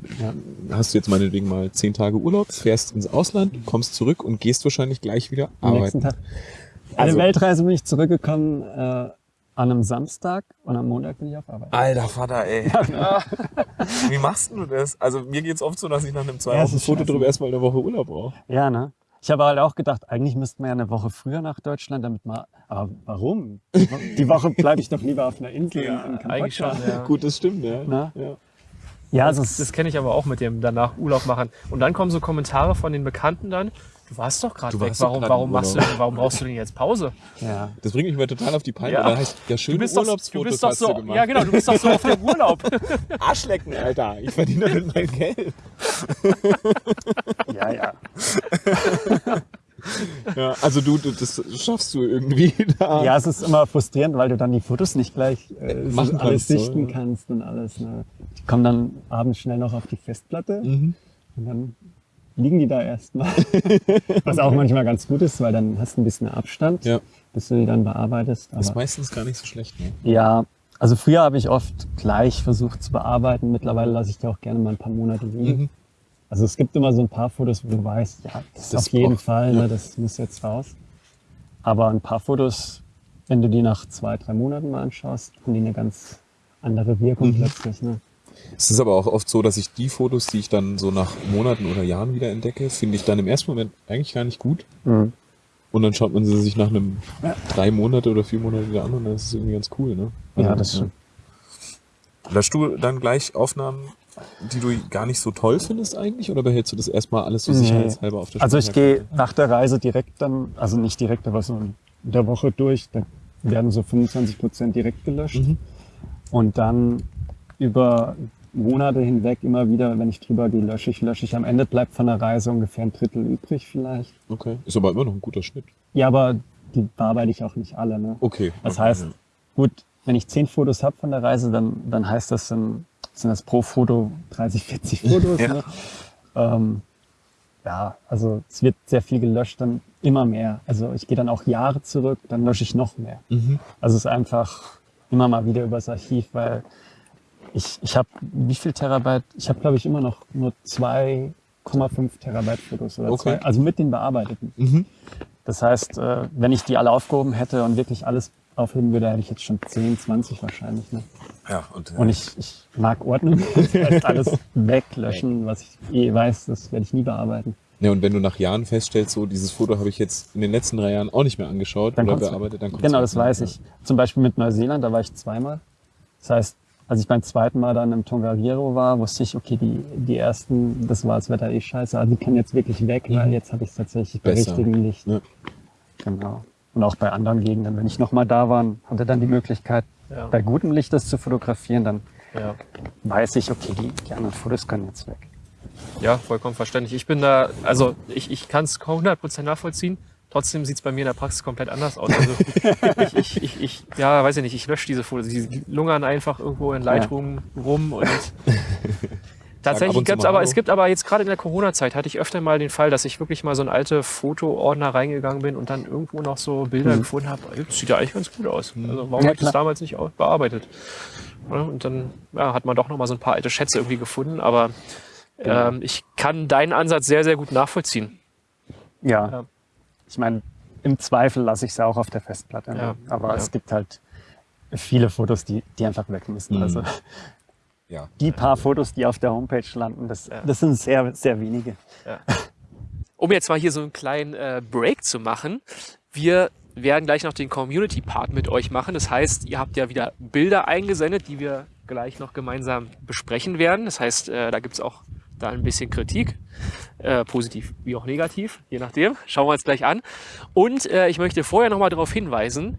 hast du jetzt meinetwegen mal zehn Tage Urlaub, fährst ins Ausland, kommst zurück und gehst wahrscheinlich gleich wieder Am nächsten arbeiten. Tag. Eine Also- Weltreise bin ich zurückgekommen äh, an einem Samstag und am Montag bin ich auf Arbeit. Alter Vater, ey. Wie machst du das? Also mir geht's oft so, dass ich nach einem zwei Ja, es Wochen Foto drüber erstmal eine Woche Urlaub brauche. Ja, ne? Ich habe halt auch gedacht, eigentlich müssten wir ja eine Woche früher nach Deutschland, damit mal. Aber warum? Die Woche bleibe ich doch lieber auf einer Insel in, in eigentlich schon, ja. Gut, das stimmt, ja. Na? ja. Ja, also es Das kenne ich aber auch mit dem danach Urlaub machen. Und dann kommen so Kommentare von den Bekannten dann, du warst doch gerade Du weg, warum, warum, machst du, Urlaub." denn- warum brauchst du denn jetzt Pause? ja. Das bringt mich mal total auf die Palme. Ja. Da heißt, ja, Du schöne bist doch, du Urlaubsfotos bist doch hast so, du gemacht. ja genau, du bist doch so auf dem Urlaub. Arschlecken, Alter. Ich verdiene damit mein Geld. ja, ja. Ja, also du, du, das schaffst du irgendwie da. Ja, es ist immer frustrierend, weil du dann die Fotos nicht gleich äh, so Machen alles kannst, so, sichten ja. kannst und alles. Ne? Die kommen dann abends schnell noch auf die Festplatte Mhm. und dann liegen die da erstmal. Was auch manchmal ganz gut ist, weil dann hast du ein bisschen Abstand, Ja. bis du die dann bearbeitest. Das ist Aber, meistens gar nicht so schlecht. Ne? ja, also früher habe ich oft gleich versucht zu bearbeiten. Mittlerweile lasse ich die auch gerne mal ein paar Monate liegen. Mhm. Also es gibt immer so ein paar Fotos, wo du weißt, ja, das ist Das auf jeden braucht- Fall, ja. ne, das muss jetzt raus. Aber ein paar Fotos, wenn du die nach zwei, drei Monaten mal anschaust, haben die eine ganz andere Wirkung Mhm. plötzlich. Ne? Es ist aber auch oft so, dass ich die Fotos, die ich dann so nach Monaten oder Jahren wieder entdecke, finde ich dann im ersten Moment eigentlich gar nicht gut. Mhm. Und dann schaut man sie sich nach einem Ja. drei Monate oder vier Monate wieder an und dann ist es irgendwie ganz cool. Ne? Ja, das stimmt. Löschst du dann gleich Aufnahmen, die du gar nicht so toll findest eigentlich? Oder behältst du das erstmal alles so Nee. sicherheitshalber auf der Also ich gehe nach der Reise direkt dann, also nicht direkt, aber so in der Woche durch, da werden so 25 Prozent direkt gelöscht. Mhm. Und dann über Monate hinweg immer wieder, wenn ich drüber gehe, lösche ich, lösche ich. Am Ende bleibt von der Reise ungefähr ein Drittel übrig vielleicht. Okay. Ist aber immer noch ein guter Schnitt. Ja, aber die bearbeite ich auch nicht alle. Ne? Okay. Das okay, heißt, gut, wenn ich zehn Fotos habe von der Reise, dann, dann heißt das, dann sind das pro Foto 30, 40 Fotos. Ja. Ne? Ähm, ja, also es wird sehr viel gelöscht, dann immer mehr. Also ich gehe dann auch Jahre zurück, dann lösche ich noch mehr. Mhm. Also es ist einfach immer mal wieder übers Archiv, weil ich, ich habe, wie viel Terabyte? Ich habe, glaube ich, immer noch nur 2,5 Terabyte Fotos oder Okay. zwei, also mit den bearbeiteten. Mhm. Das heißt, äh, wenn ich die alle aufgehoben hätte und wirklich alles aufheben würde, hätte ich jetzt schon 10, 20 wahrscheinlich. Ne? Ja, und, äh, Und ich, ich mag Ordnung. Das heißt, alles weglöschen, was ich eh weiß, das werde ich nie bearbeiten. ja, und wenn du nach Jahren feststellst, so dieses Foto habe ich jetzt in den letzten drei Jahren auch nicht mehr angeschaut Dann oder bearbeitet, dann kommt's Genau, das weiß ich. Zum Beispiel mit Neuseeland, da war ich zweimal. Das heißt, als ich beim zweiten Mal dann im Tongariro war, wusste ich, okay, die, die ersten, das war das Wetter eh scheiße, aber die können jetzt wirklich weg, weil Mhm. jetzt habe ich es tatsächlich bei Besser. richtigem Licht. Ja. Genau. Und auch bei anderen Gegenden, wenn ich nochmal da war, und hatte dann die Möglichkeit, Ja. bei gutem Licht das zu fotografieren, dann Ja. weiß ich, okay, die, die anderen Fotos können jetzt weg. Ja, vollkommen verständlich. Ich bin da, also ich, ich kann es kaum 100% nachvollziehen, Trotzdem sieht es bei mir in der Praxis komplett anders aus. Also ich, ich, ich, ich, ja, weiß ich nicht, ich lösche diese Fotos. Die lungern einfach irgendwo in Lightroom rum und Tatsächlich gibt's mal aber, Hallo. es gibt aber jetzt gerade in der Corona-Zeit hatte ich öfter mal den Fall, dass ich wirklich mal so ein alte Fotoordner reingegangen bin und dann irgendwo noch so Bilder gefunden habe. Das sieht ja eigentlich ganz gut aus. Also warum Ja, habe ich das damals nicht bearbeitet? Ja, und dann ja, hat man doch noch mal so ein paar alte Schätze irgendwie gefunden. Aber Genau. ähm, ich kann deinen Ansatz sehr, sehr gut nachvollziehen. Ja. Ja. Ich meine, im Zweifel lasse ich es auch auf der Festplatte. ne? Ja. Aber Ja. es gibt halt viele Fotos, die, die einfach weg müssen. Mhm. Also Ja. die paar Fotos, die auf der Homepage landen, das, Ja. das sind sehr, sehr wenige. Um jetzt mal hier so einen kleinen äh, Break zu machen, wir werden gleich noch den Community-Part mit euch machen. Das heißt, ihr habt ja wieder Bilder eingesendet, die wir gleich noch gemeinsam besprechen werden. Das heißt, äh, da gibt's auch da ein bisschen Kritik, äh, positiv wie auch negativ, je nachdem. Schauen wir uns gleich an. Und äh, ich möchte vorher noch mal darauf hinweisen,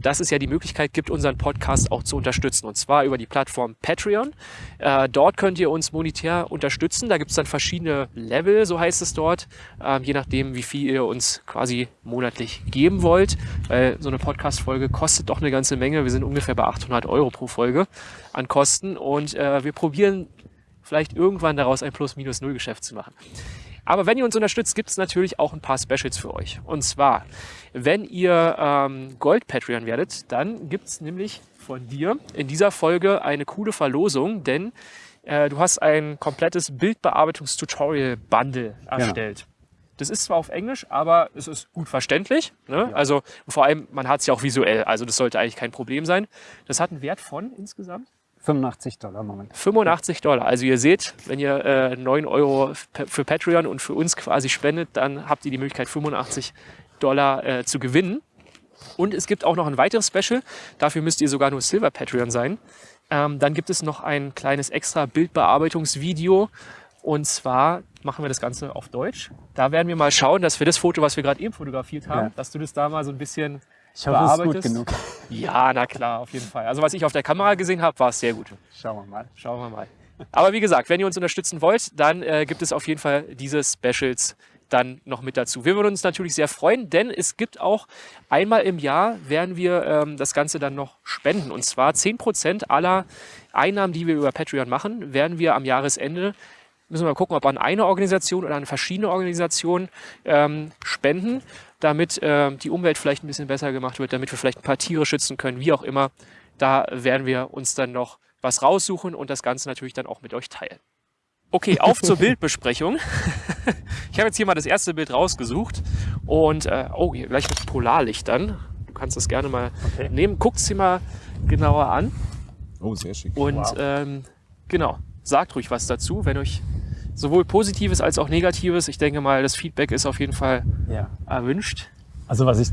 dass es ja die Möglichkeit gibt, unseren Podcast auch zu unterstützen. Und zwar über die Plattform Patreon. Äh, dort könnt ihr uns monetär unterstützen. Da gibt es dann verschiedene Level, so heißt es dort, ähm, je nachdem, wie viel ihr uns quasi monatlich geben wollt. Weil so eine Podcast-Folge kostet doch eine ganze Menge. Wir sind ungefähr bei 800 Euro pro Folge an Kosten. Und äh, wir probieren vielleicht irgendwann daraus ein Plus-Minus-Null-Geschäft zu machen. Aber wenn ihr uns unterstützt, gibt es natürlich auch ein paar Specials für euch. Und zwar, wenn ihr ähm, Gold-Patreon werdet, dann gibt es nämlich von dir in dieser Folge eine coole Verlosung, denn äh, du hast ein komplettes Bildbearbeitungs-Tutorial-Bundle erstellt. Das ist zwar auf Englisch, aber es ist gut verständlich. Ne? Also vor allem, man hat es ja auch visuell, also das sollte eigentlich kein Problem sein. Das hat einen Wert von insgesamt 85 Dollar Moment. 85 Dollar. Also ihr seht, wenn ihr äh, 9 Euro für Patreon und für uns quasi spendet, dann habt ihr die Möglichkeit 85 Dollar äh, zu gewinnen. Und es gibt auch noch ein weiteres Special. Dafür müsst ihr sogar nur Silver Patreon sein. Ähm, dann gibt es noch ein kleines extra Bildbearbeitungsvideo. Und zwar machen wir das Ganze auf Deutsch. Da werden wir mal schauen, dass wir das Foto, was wir gerade eben fotografiert haben, Ja. dass du das da mal so ein bisschen Ich hoffe, es ist gut bearbeitest. genug. Ja, na klar, auf jeden Fall. Also was ich auf der Kamera gesehen habe, war es sehr gut. Schauen wir mal. Schauen wir mal. Aber wie gesagt, wenn ihr uns unterstützen wollt, dann äh, gibt es auf jeden Fall diese Specials dann noch mit dazu. Wir würden uns natürlich sehr freuen, denn es gibt auch einmal im Jahr werden wir ähm, das Ganze dann noch spenden. Und zwar 10% aller Einnahmen, die wir über Patreon machen, werden wir am Jahresende, müssen wir mal gucken, ob an eine Organisation oder an verschiedene Organisationen ähm, spenden, damit ähm, die Umwelt vielleicht ein bisschen besser gemacht wird, damit wir vielleicht ein paar Tiere schützen können, wie auch immer. Da werden wir uns dann noch was raussuchen und das Ganze natürlich dann auch mit euch teilen. Okay, auf zur Bildbesprechung. Ich habe jetzt hier mal das erste Bild rausgesucht und äh, oh, hier gleich mit Polarlichtern. Du kannst das gerne mal Okay. nehmen. Guckt sie mal genauer an Oh, sehr schick. und Wow. ähm, genau, sagt ruhig was dazu, wenn euch sowohl Positives als auch Negatives. Ich denke mal, das Feedback ist auf jeden Fall Ja. erwünscht. Also was ich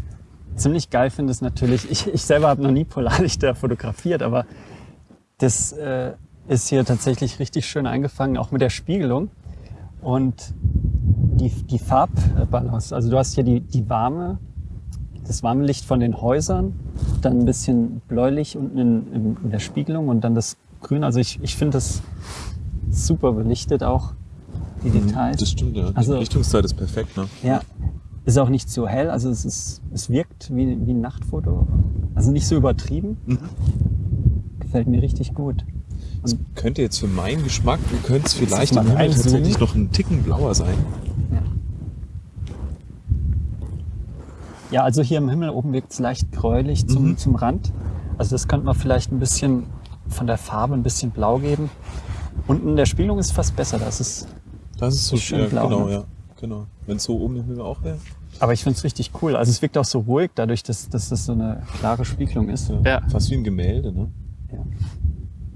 ziemlich geil finde, ist natürlich, ich, ich selber habe noch nie Polarlichter fotografiert, aber das äh, ist hier tatsächlich richtig schön eingefangen, auch mit der Spiegelung. Und die, die Farbbalance, also du hast hier die, die warme, das warme Licht von den Häusern, dann ein bisschen bläulich unten in, in, in der Spiegelung und dann das Grün. Also ich, ich finde das super belichtet auch, die Details. Das stimmt, ja. Die Also- Belichtungszeit ist perfekt, ne? Ja, ist auch nicht zu hell, also es, ist, es wirkt wie, wie ein Nachtfoto. Also nicht so übertrieben. Mhm. Gefällt mir richtig gut. Das könnte jetzt für meinen Geschmack, du könntest vielleicht im Himmel tatsächlich noch einen Ticken blauer sein. Ja, also hier im Himmel oben wirkt es leicht gräulich zum, Mhm. zum Rand. Also das könnte man vielleicht ein bisschen von der Farbe ein bisschen blau geben. Unten in der Spiegelung ist fast besser. Das ist, Das ist so schön schön. blau, genau, ne? ja. Genau. Wenn es so oben im Himmel auch wäre. aber ich finde es richtig cool. Also es wirkt auch so ruhig, dadurch, dass, dass das so eine klare Spiegelung ist. Ja. Fast wie ein Gemälde, ne?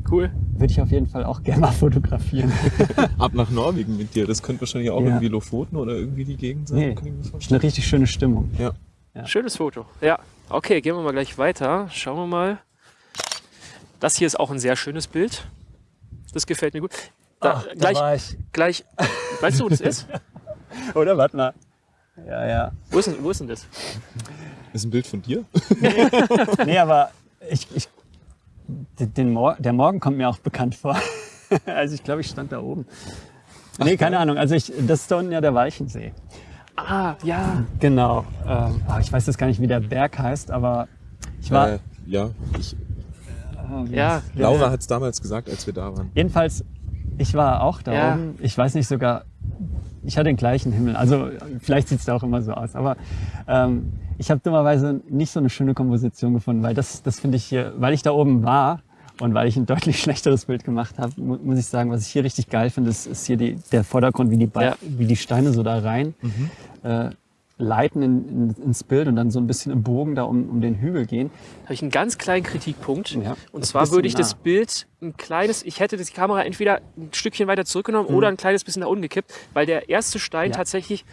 Cool. Würde ich auf jeden Fall auch gerne mal fotografieren. Ab nach Norwegen mit dir. Das könnte wahrscheinlich auch Ja. irgendwie Lofoten oder irgendwie die Gegend sein. Nee, Kann ich mir ist vorstellen. eine richtig schöne Stimmung. Ja. Ja. Schönes Foto. Ja. Okay, gehen wir mal gleich weiter. Schauen wir mal. Das hier ist auch ein sehr schönes Bild. Das gefällt mir gut. Da, Ach, da gleich, war ich. gleich. Weißt du, wo das ist? Oder warte mal. Ja, ja. Wo ist denn, wo ist denn das? Ist ein Bild von dir? Nee, aber ich, ich, den Mor der Morgen kommt mir auch bekannt vor. Also ich glaube, ich stand da oben. Nee, keine Ahnung. Also ich, das ist da unten ja der Walchensee. Ah, ja. Genau. Ähm, ah, ich weiß jetzt gar nicht, wie der Berg heißt, aber ich war. Äh, ja, ich, ah, ja. Laura hat es damals gesagt, als wir da waren. Jedenfalls, ich war auch da Ja. oben. Ich weiß nicht sogar, ich hatte den gleichen Himmel. Also vielleicht sieht es da auch immer so aus. Aber ähm, ich habe dummerweise nicht so eine schöne Komposition gefunden, weil das, das finde ich hier, weil ich da oben war und weil ich ein deutlich schlechteres Bild gemacht habe, mu muss ich sagen, was ich hier richtig geil finde, ist, ist hier die, der Vordergrund, wie die, Ba- Ja. wie die Steine so da rein äh, leiten in, in, ins Bild und dann so ein bisschen im Bogen da um, um den Hügel gehen. habe ich einen ganz kleinen Kritikpunkt. Ja, und zwar würde ich das nah. Bild ein kleines, ich hätte die Kamera entweder ein Stückchen weiter zurückgenommen oder ein kleines bisschen nach unten gekippt, weil der erste Stein Mhm. Ja. tatsächlich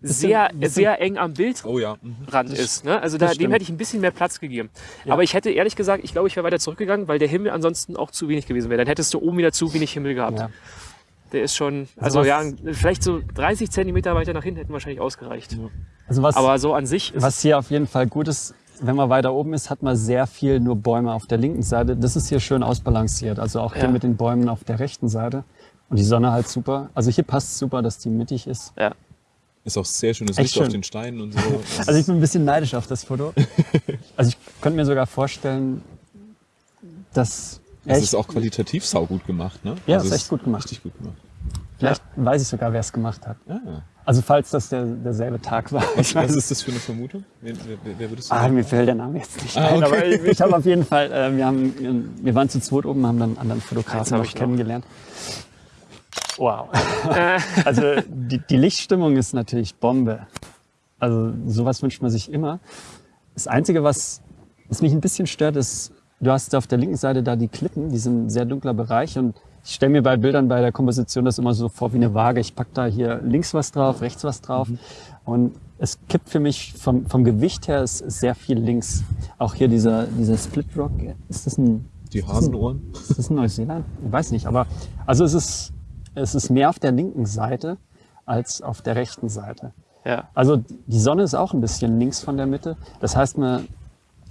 Bisschen- sehr, bisschen- sehr eng am Bildrand Oh ja. mhm. ist. Ne? Also da, dem hätte ich ein bisschen mehr Platz gegeben. Ja. Aber ich hätte ehrlich gesagt, ich glaube, ich wäre weiter zurückgegangen, weil der Himmel ansonsten auch zu wenig gewesen wäre. Dann hättest du oben wieder zu wenig Himmel gehabt. Der ist schon, also was- ja, vielleicht so 30 Zentimeter weiter nach hinten hätten wahrscheinlich ausgereicht. Also was, Aber so an sich ist Was hier auf jeden Fall gut ist, wenn man weiter oben ist, hat man sehr viel nur Bäume auf der linken Seite. Das ist hier schön ausbalanciert. Also auch hier Ja. mit den Bäumen auf der rechten Seite. Und die Sonne halt super. Also hier passt super, dass die mittig ist. ja. Ist auch sehr schönes Echt Licht auf schön. den Steinen und so. Also ich bin ein bisschen neidisch auf das Foto. Also ich könnte mir sogar vorstellen, dass Es echt, ist auch qualitativ saugut gemacht, ne? Ja, also ist echt gut gemacht. Richtig gut gemacht. vielleicht weiß ich sogar, wer es gemacht hat. Ah, Also falls das der, derselbe Tag war. Was es ist das für eine Vermutung? Wer, wer, wer- würdest du Ah, sagen? mir fällt der Name jetzt nicht Ah, ein, okay. aber ich, ich habe auf jeden Fall, äh, wir, haben, wir waren zu zweit oben, haben dann einen anderen Fotografen noch ich noch. kennengelernt. Wow. also die, die Lichtstimmung ist natürlich Bombe. Also sowas wünscht man sich immer. Das Einzige, was, was mich ein bisschen stört, ist, du hast auf der linken Seite da die Klippen, die sind ein sehr dunkler Bereich und ich stelle mir bei Bildern bei der Komposition das immer so vor wie eine Waage. Ich pack da hier links was drauf, rechts was drauf und es kippt für mich vom, vom Gewicht her ist, ist sehr viel links. Auch hier dieser, dieser Split Rock, ist das ein, Die Hasenohren? ist das in Neuseeland? Ich weiß nicht, aber also es ist, es ist mehr auf der linken Seite als auf der rechten Seite. ja. Also die Sonne ist auch ein bisschen links von der Mitte. Das heißt, man,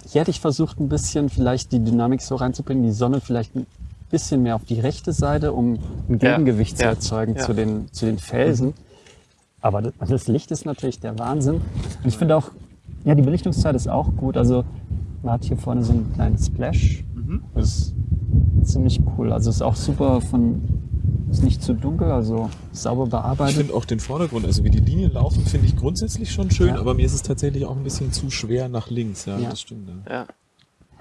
hier hätte ich versucht, ein bisschen vielleicht die Dynamik so reinzubringen, die Sonne vielleicht ein bisschen mehr auf die rechte Seite, um ein Ja, Gegengewicht zu ja, erzeugen ja. Zu, den, zu den Felsen. Aber das, das Licht ist natürlich der Wahnsinn. Und ich finde auch, ja, die Belichtungszeit ist auch gut. Also man hat hier vorne so einen kleinen Splash. Das ist ziemlich cool. Also ist auch super von, ist nicht zu dunkel, also sauber Ich bearbeitet. finde auch den Vordergrund, also wie die Linien laufen, finde ich grundsätzlich schon schön, Ja. aber mir ist es tatsächlich auch ein bisschen zu schwer nach links. Ja, Ja. das stimmt. Ja. ja.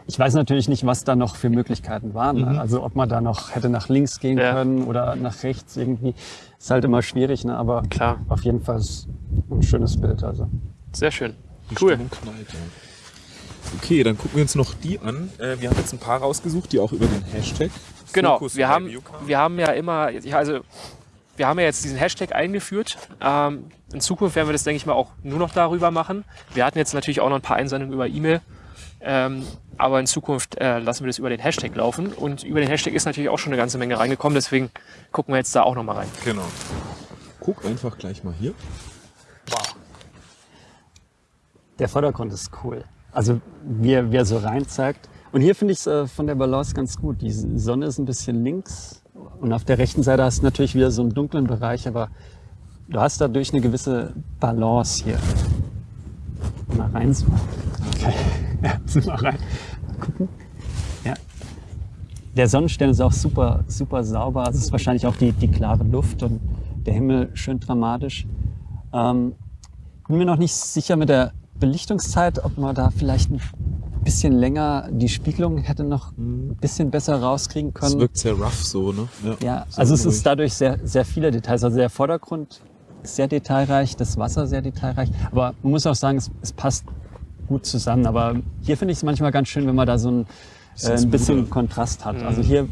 Ich weiß natürlich nicht, was da noch für Möglichkeiten waren. Ne? Also ob man da noch hätte nach links gehen Ja. können oder nach rechts irgendwie. Ist halt immer schwierig, ne? aber Klar. auf jeden Fall ist ein schönes Bild. Also. Sehr schön. Die Cool. Stimmung knallt, ja. Okay, dann gucken wir uns noch die an. Äh, wir haben jetzt ein paar rausgesucht, die auch über den Hashtag. Genau, Fokus wir haben, wir haben ja immer, ja, also wir haben ja jetzt diesen Hashtag eingeführt. Ähm, in Zukunft werden wir das, denke ich mal, auch nur noch darüber machen. Wir hatten jetzt natürlich auch noch ein paar Einsendungen über E-Mail. Ähm, aber in Zukunft äh, lassen wir das über den Hashtag laufen. Und über den Hashtag ist natürlich auch schon eine ganze Menge reingekommen. Deswegen gucken wir jetzt da auch noch mal rein. Genau. Guck einfach gleich mal hier. Der Vordergrund ist cool. Also wie er, wie er so rein zeigt. Und hier finde ich es äh, von der Balance ganz gut. Die Sonne ist ein bisschen links und auf der rechten Seite hast du natürlich wieder so einen dunklen Bereich, aber du hast dadurch eine gewisse Balance hier. Mal rein so. Okay. Ja, zoom mal rein. Gucken. Ja. Der Sonnenstern ist auch super, super sauber. Es ist wahrscheinlich auch die, die klare Luft und der Himmel schön dramatisch. Ähm, bin mir noch nicht sicher mit der Belichtungszeit, ob man da vielleicht ein bisschen länger die Spiegelung hätte noch ein bisschen besser rauskriegen Es können. wirkt sehr rough so, ne? Ja, sehr also es unruhig. ist dadurch sehr, sehr viele Details. Also der Vordergrund ist sehr detailreich, das Wasser sehr detailreich. Aber man muss auch sagen, es, es passt gut zusammen. Aber hier finde ich es manchmal ganz schön, wenn man da so ein, äh, Bisschen ein bisschen smoother. Kontrast hat. Also hier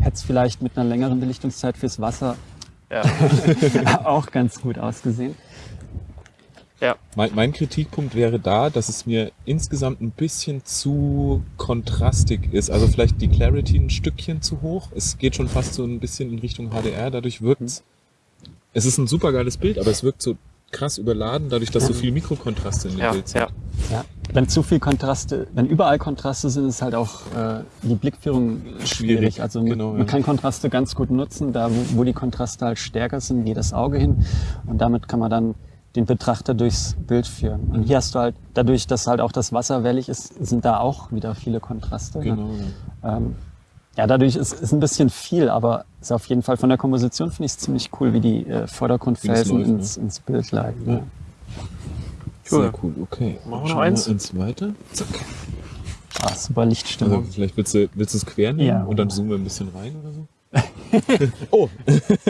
hätte es vielleicht mit einer längeren Belichtungszeit fürs Wasser Ja. auch ganz gut ausgesehen. Ja. Mein, mein Kritikpunkt wäre da, dass es mir insgesamt ein bisschen zu kontrastig ist. Also vielleicht die Clarity ein Stückchen zu hoch. Es geht schon fast so ein bisschen in Richtung HDR. Dadurch wirkt es. Es ist ein super geiles Bild, aber es wirkt so krass überladen, dadurch, dass so viel Mikrokontraste in dem Ja, Bild sind. ja. Ja, wenn zu viel Kontraste, wenn überall Kontraste sind, ist halt auch äh, die Blickführung schwierig. Schwierig, Also man, genau, man ja. kann Kontraste ganz gut nutzen, da wo, wo die Kontraste halt stärker sind, geht das Auge hin und damit kann man dann den Betrachter durchs Bild führen. Und hier hast du halt, dadurch, dass halt auch das Wasser wellig ist, sind da auch wieder viele Kontraste. Ne? Genau. Ja. Ähm, ja, dadurch ist, ist ein bisschen viel, aber ist auf jeden Fall von der Komposition finde ich es ziemlich cool, wie die äh, Vordergrundfelsen läuft, ins, ins Bild leiten. Ja. Cool. Sehr cool, okay. Machen wir noch eins? eins weiter. Zack. Ah, super Also Lichtstimmung. vielleicht willst du, willst du es quer nehmen Ja. und dann zoomen wir ein bisschen rein oder so? oh,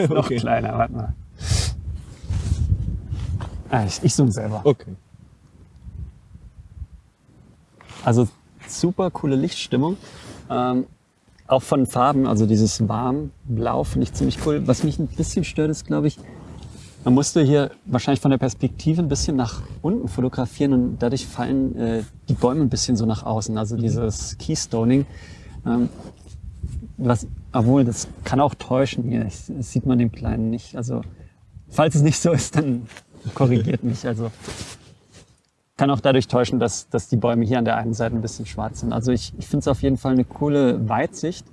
Noch okay. kleiner, warte mal. Ah, ich, ich zoome selber. Okay. Also super coole Lichtstimmung. Ähm, auch von Farben, also dieses warm Blau finde ich ziemlich cool. Was mich ein bisschen stört, ist, glaube ich, man musste hier wahrscheinlich von der Perspektive ein bisschen nach unten fotografieren und dadurch fallen äh, die Bäume ein bisschen so nach außen. Also dieses Keystoning. Ähm, was, obwohl, das kann auch täuschen hier. Das sieht man dem Kleinen nicht. Also, falls es nicht so ist, dann korrigiert mich. Also, kann auch dadurch täuschen, dass, dass die Bäume hier an der einen Seite ein bisschen schwarz sind. Also ich, ich finde es auf jeden Fall eine coole Weitsicht.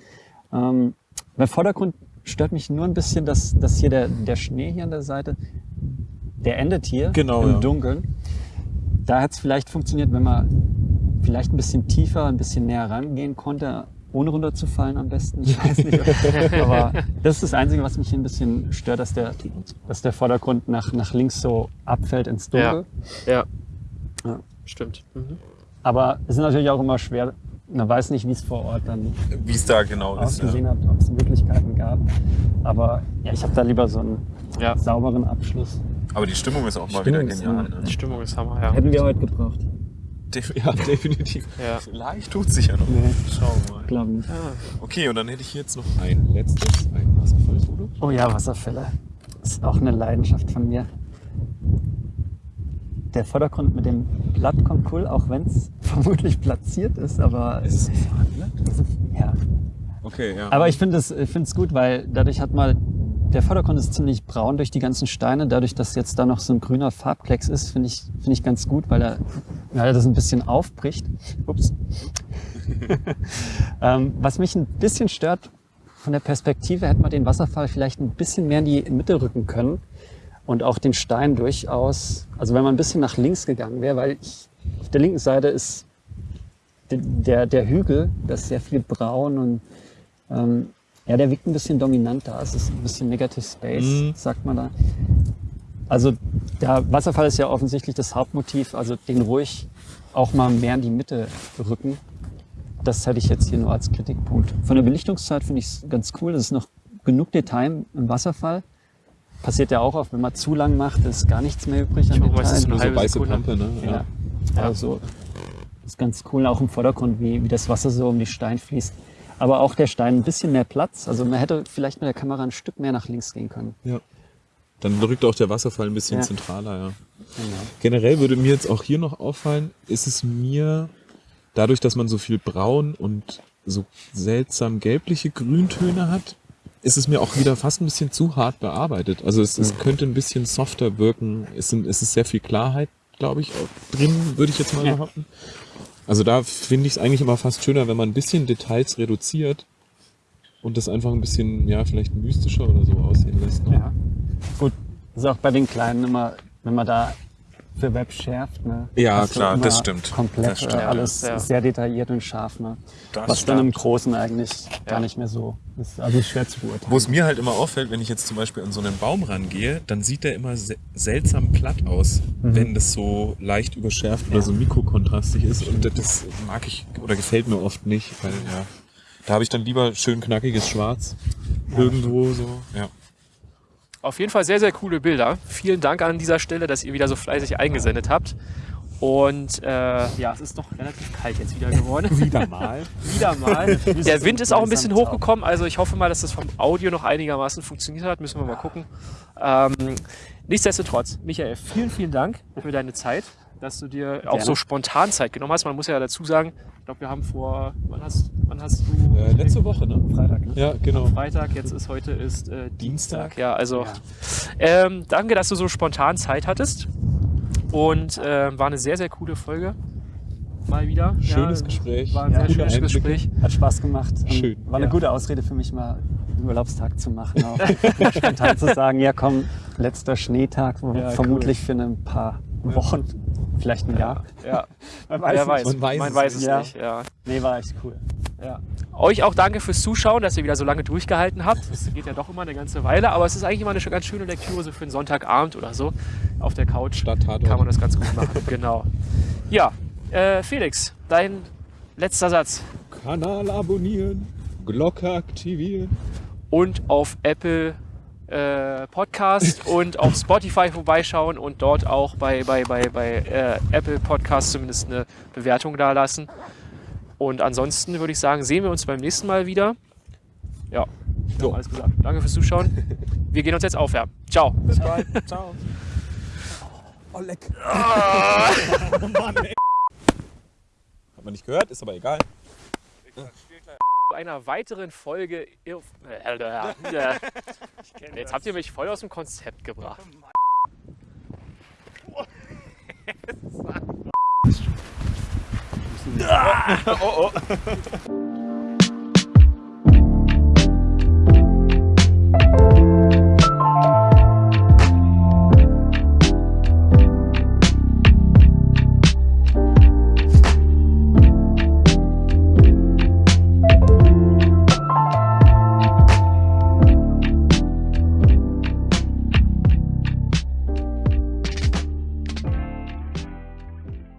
Ähm, beim Vordergrund stört mich nur ein bisschen, dass, dass hier der, der Schnee hier an der Seite, der endet hier Genau, im ja. Dunkeln. Da hätte es vielleicht funktioniert, wenn man vielleicht ein bisschen tiefer, ein bisschen näher rangehen konnte, ohne runterzufallen am besten. Ich weiß nicht. Aber das ist das Einzige, was mich hier ein bisschen stört, dass der, dass der Vordergrund nach, nach links so abfällt ins Dunkel. Ja. Ja. Stimmt. Mhm. Aber es ist natürlich auch immer schwer. Man weiß nicht, wie es vor Ort dann Wie es da genau ausgesehen hat, ob es Möglichkeiten gab. Aber ja, ich habe da lieber so einen Ja. sauberen Abschluss. Aber die Stimmung ist auch mal Stimmung wieder ist genial. Ne? Die Stimmung ist Hammer, ja. Hätten wir heute gebraucht. Def ja, definitiv. Ja. Vielleicht tut sich ja noch. Nee. Schauen wir mal. Glaube nicht. Okay, und dann hätte ich hier jetzt noch ein letztes, ein Wasserfallfoto. Oh ja, Wasserfälle. Das ist auch eine Leidenschaft von mir. Der Vordergrund mit dem Blatt kommt cool, auch wenn es vermutlich platziert ist, aber Ist es ein Fahnenblatt? ja. Okay, ja. Aber ich finde es find's gut, weil dadurch hat man, der Vordergrund ist ziemlich braun durch die ganzen Steine. Dadurch, dass jetzt da noch so ein grüner Farbklecks ist, finde ich, finde ich ganz gut, weil er, er das ein bisschen aufbricht. Ups. ähm, was mich ein bisschen stört, von der Perspektive hätte man den Wasserfall vielleicht ein bisschen mehr in die Mitte rücken können und auch den Stein durchaus, also wenn man ein bisschen nach links gegangen wäre, weil ich, auf der linken Seite ist der- der, der Hügel, das ist sehr viel braun und ähm, ja, der wirkt ein bisschen dominanter. Es ist ein bisschen Negative Space, Mhm. sagt man da. Also der Wasserfall ist ja offensichtlich das Hauptmotiv, also den ruhig auch mal mehr in die Mitte rücken. Das hätte ich jetzt hier nur als Kritikpunkt. Von der Belichtungszeit finde ich es ganz cool. Es ist noch genug Detail im Wasserfall. Passiert ja auch oft, wenn man zu lang macht, ist gar nichts mehr übrig an Ich Detail. eine Nur so halbe weiße Sekunde. Pampe, ne? Ja. Ja. Also ist ganz cool, auch im Vordergrund, wie, wie das Wasser so um die Steine fließt. Aber auch der Stein ein bisschen mehr Platz. Also man hätte vielleicht mit der Kamera ein Stück mehr nach links gehen können. ja. Dann rückt auch der Wasserfall ein bisschen Ja. zentraler, ja. Generell würde mir jetzt auch hier noch auffallen, ist es mir dadurch, dass man so viel braun und so seltsam gelbliche Grüntöne hat, ist es mir auch wieder fast ein bisschen zu hart bearbeitet. Also es, es könnte ein bisschen softer wirken. Es, sind, es ist sehr viel Klarheit, glaube ich, auch drin, würde ich jetzt mal behaupten. Also da finde ich es eigentlich immer fast schöner, wenn man ein bisschen Details reduziert und das einfach ein bisschen, ja, vielleicht mystischer oder so aussehen lässt. Ne? Ja. Gut, ist auch bei den Kleinen immer, wenn man da für Web schärft. Ne, Ja, klar, das stimmt. Komplett Das stimmt, äh, ja. alles Ja. sehr detailliert und scharf. Ne? Das Was dann im stimmt. Großen eigentlich gar nicht mehr so ist. Also schwer zu beurteilen. Wo es mir halt immer auffällt, wenn ich jetzt zum Beispiel an so einen Baum rangehe, dann sieht der immer se seltsam platt aus, wenn das so leicht überschärft oder so mikrokontrastig ist. Und das mag ich oder gefällt mir oft nicht, weil ja, da habe ich dann lieber schön knackiges Schwarz irgendwo so. Ja. Auf jeden Fall sehr, sehr coole Bilder. Vielen Dank an dieser Stelle, dass ihr wieder so fleißig eingesendet habt. Und äh, ja, es ist doch relativ kalt jetzt wieder geworden. wieder mal. wieder mal. Der Wind ist auch ein bisschen hochgekommen, also ich hoffe mal, dass das vom Audio noch einigermaßen funktioniert hat. Müssen wir mal gucken. Ähm, nichtsdestotrotz, Michael, vielen, vielen Dank für deine Zeit, dass du dir auch Gerne. so spontan Zeit genommen hast. Man muss ja dazu sagen, ich glaube, wir haben vor, wann hast, wann hast du? Äh, letzte Woche, ne? Freitag. Ne? Ja, genau. Freitag, jetzt ist heute ist äh, Dienstag. Dienstag. Ja, also Ja. Ähm, danke, dass du so spontan Zeit hattest. Und ähm, war eine sehr, sehr coole Folge. Mal wieder. Schönes ja, Gespräch. War ein Ja, sehr schönes Einblicke. Gespräch. Hat Spaß gemacht. Schön. War eine Ja. gute Ausrede für mich mal einen Urlaubstag zu machen. Auch spontan zu sagen, ja komm, letzter Schneetag, wo- Ja, vermutlich für ein paar Wochen, vielleicht ein Jahr. Ja, Man wer nicht. weiß. Man weiß Man es weiß es nicht. Ja. nicht. Ja. Nee, war echt cool. Ja. Euch auch danke fürs Zuschauen, dass ihr wieder so lange durchgehalten habt. Es geht ja doch immer eine ganze Weile, aber es ist eigentlich immer eine ganz schöne Lektüre so für einen Sonntagabend oder so auf der Couch. Statt Tatort. Kann man das ganz gut machen, genau. Ja, äh, Felix, dein letzter Satz. Kanal abonnieren, Glocke aktivieren. Und auf Apple äh, Podcast und auf Spotify vorbeischauen und dort auch bei, bei, bei, bei äh, Apple Podcast zumindest eine Bewertung da lassen. Und ansonsten würde ich sagen, sehen wir uns beim nächsten Mal wieder. Ja, ich habe alles gesagt. Danke fürs Zuschauen. Wir gehen uns jetzt aufwärmen. Ciao. Bis bald. Ciao. Oh, leck. oh Mann, ey. Hat man nicht gehört, ist aber egal. Zu einer weiteren Folge. Jetzt habt ihr mich voll aus dem Konzept gebracht. oh, oh. oh.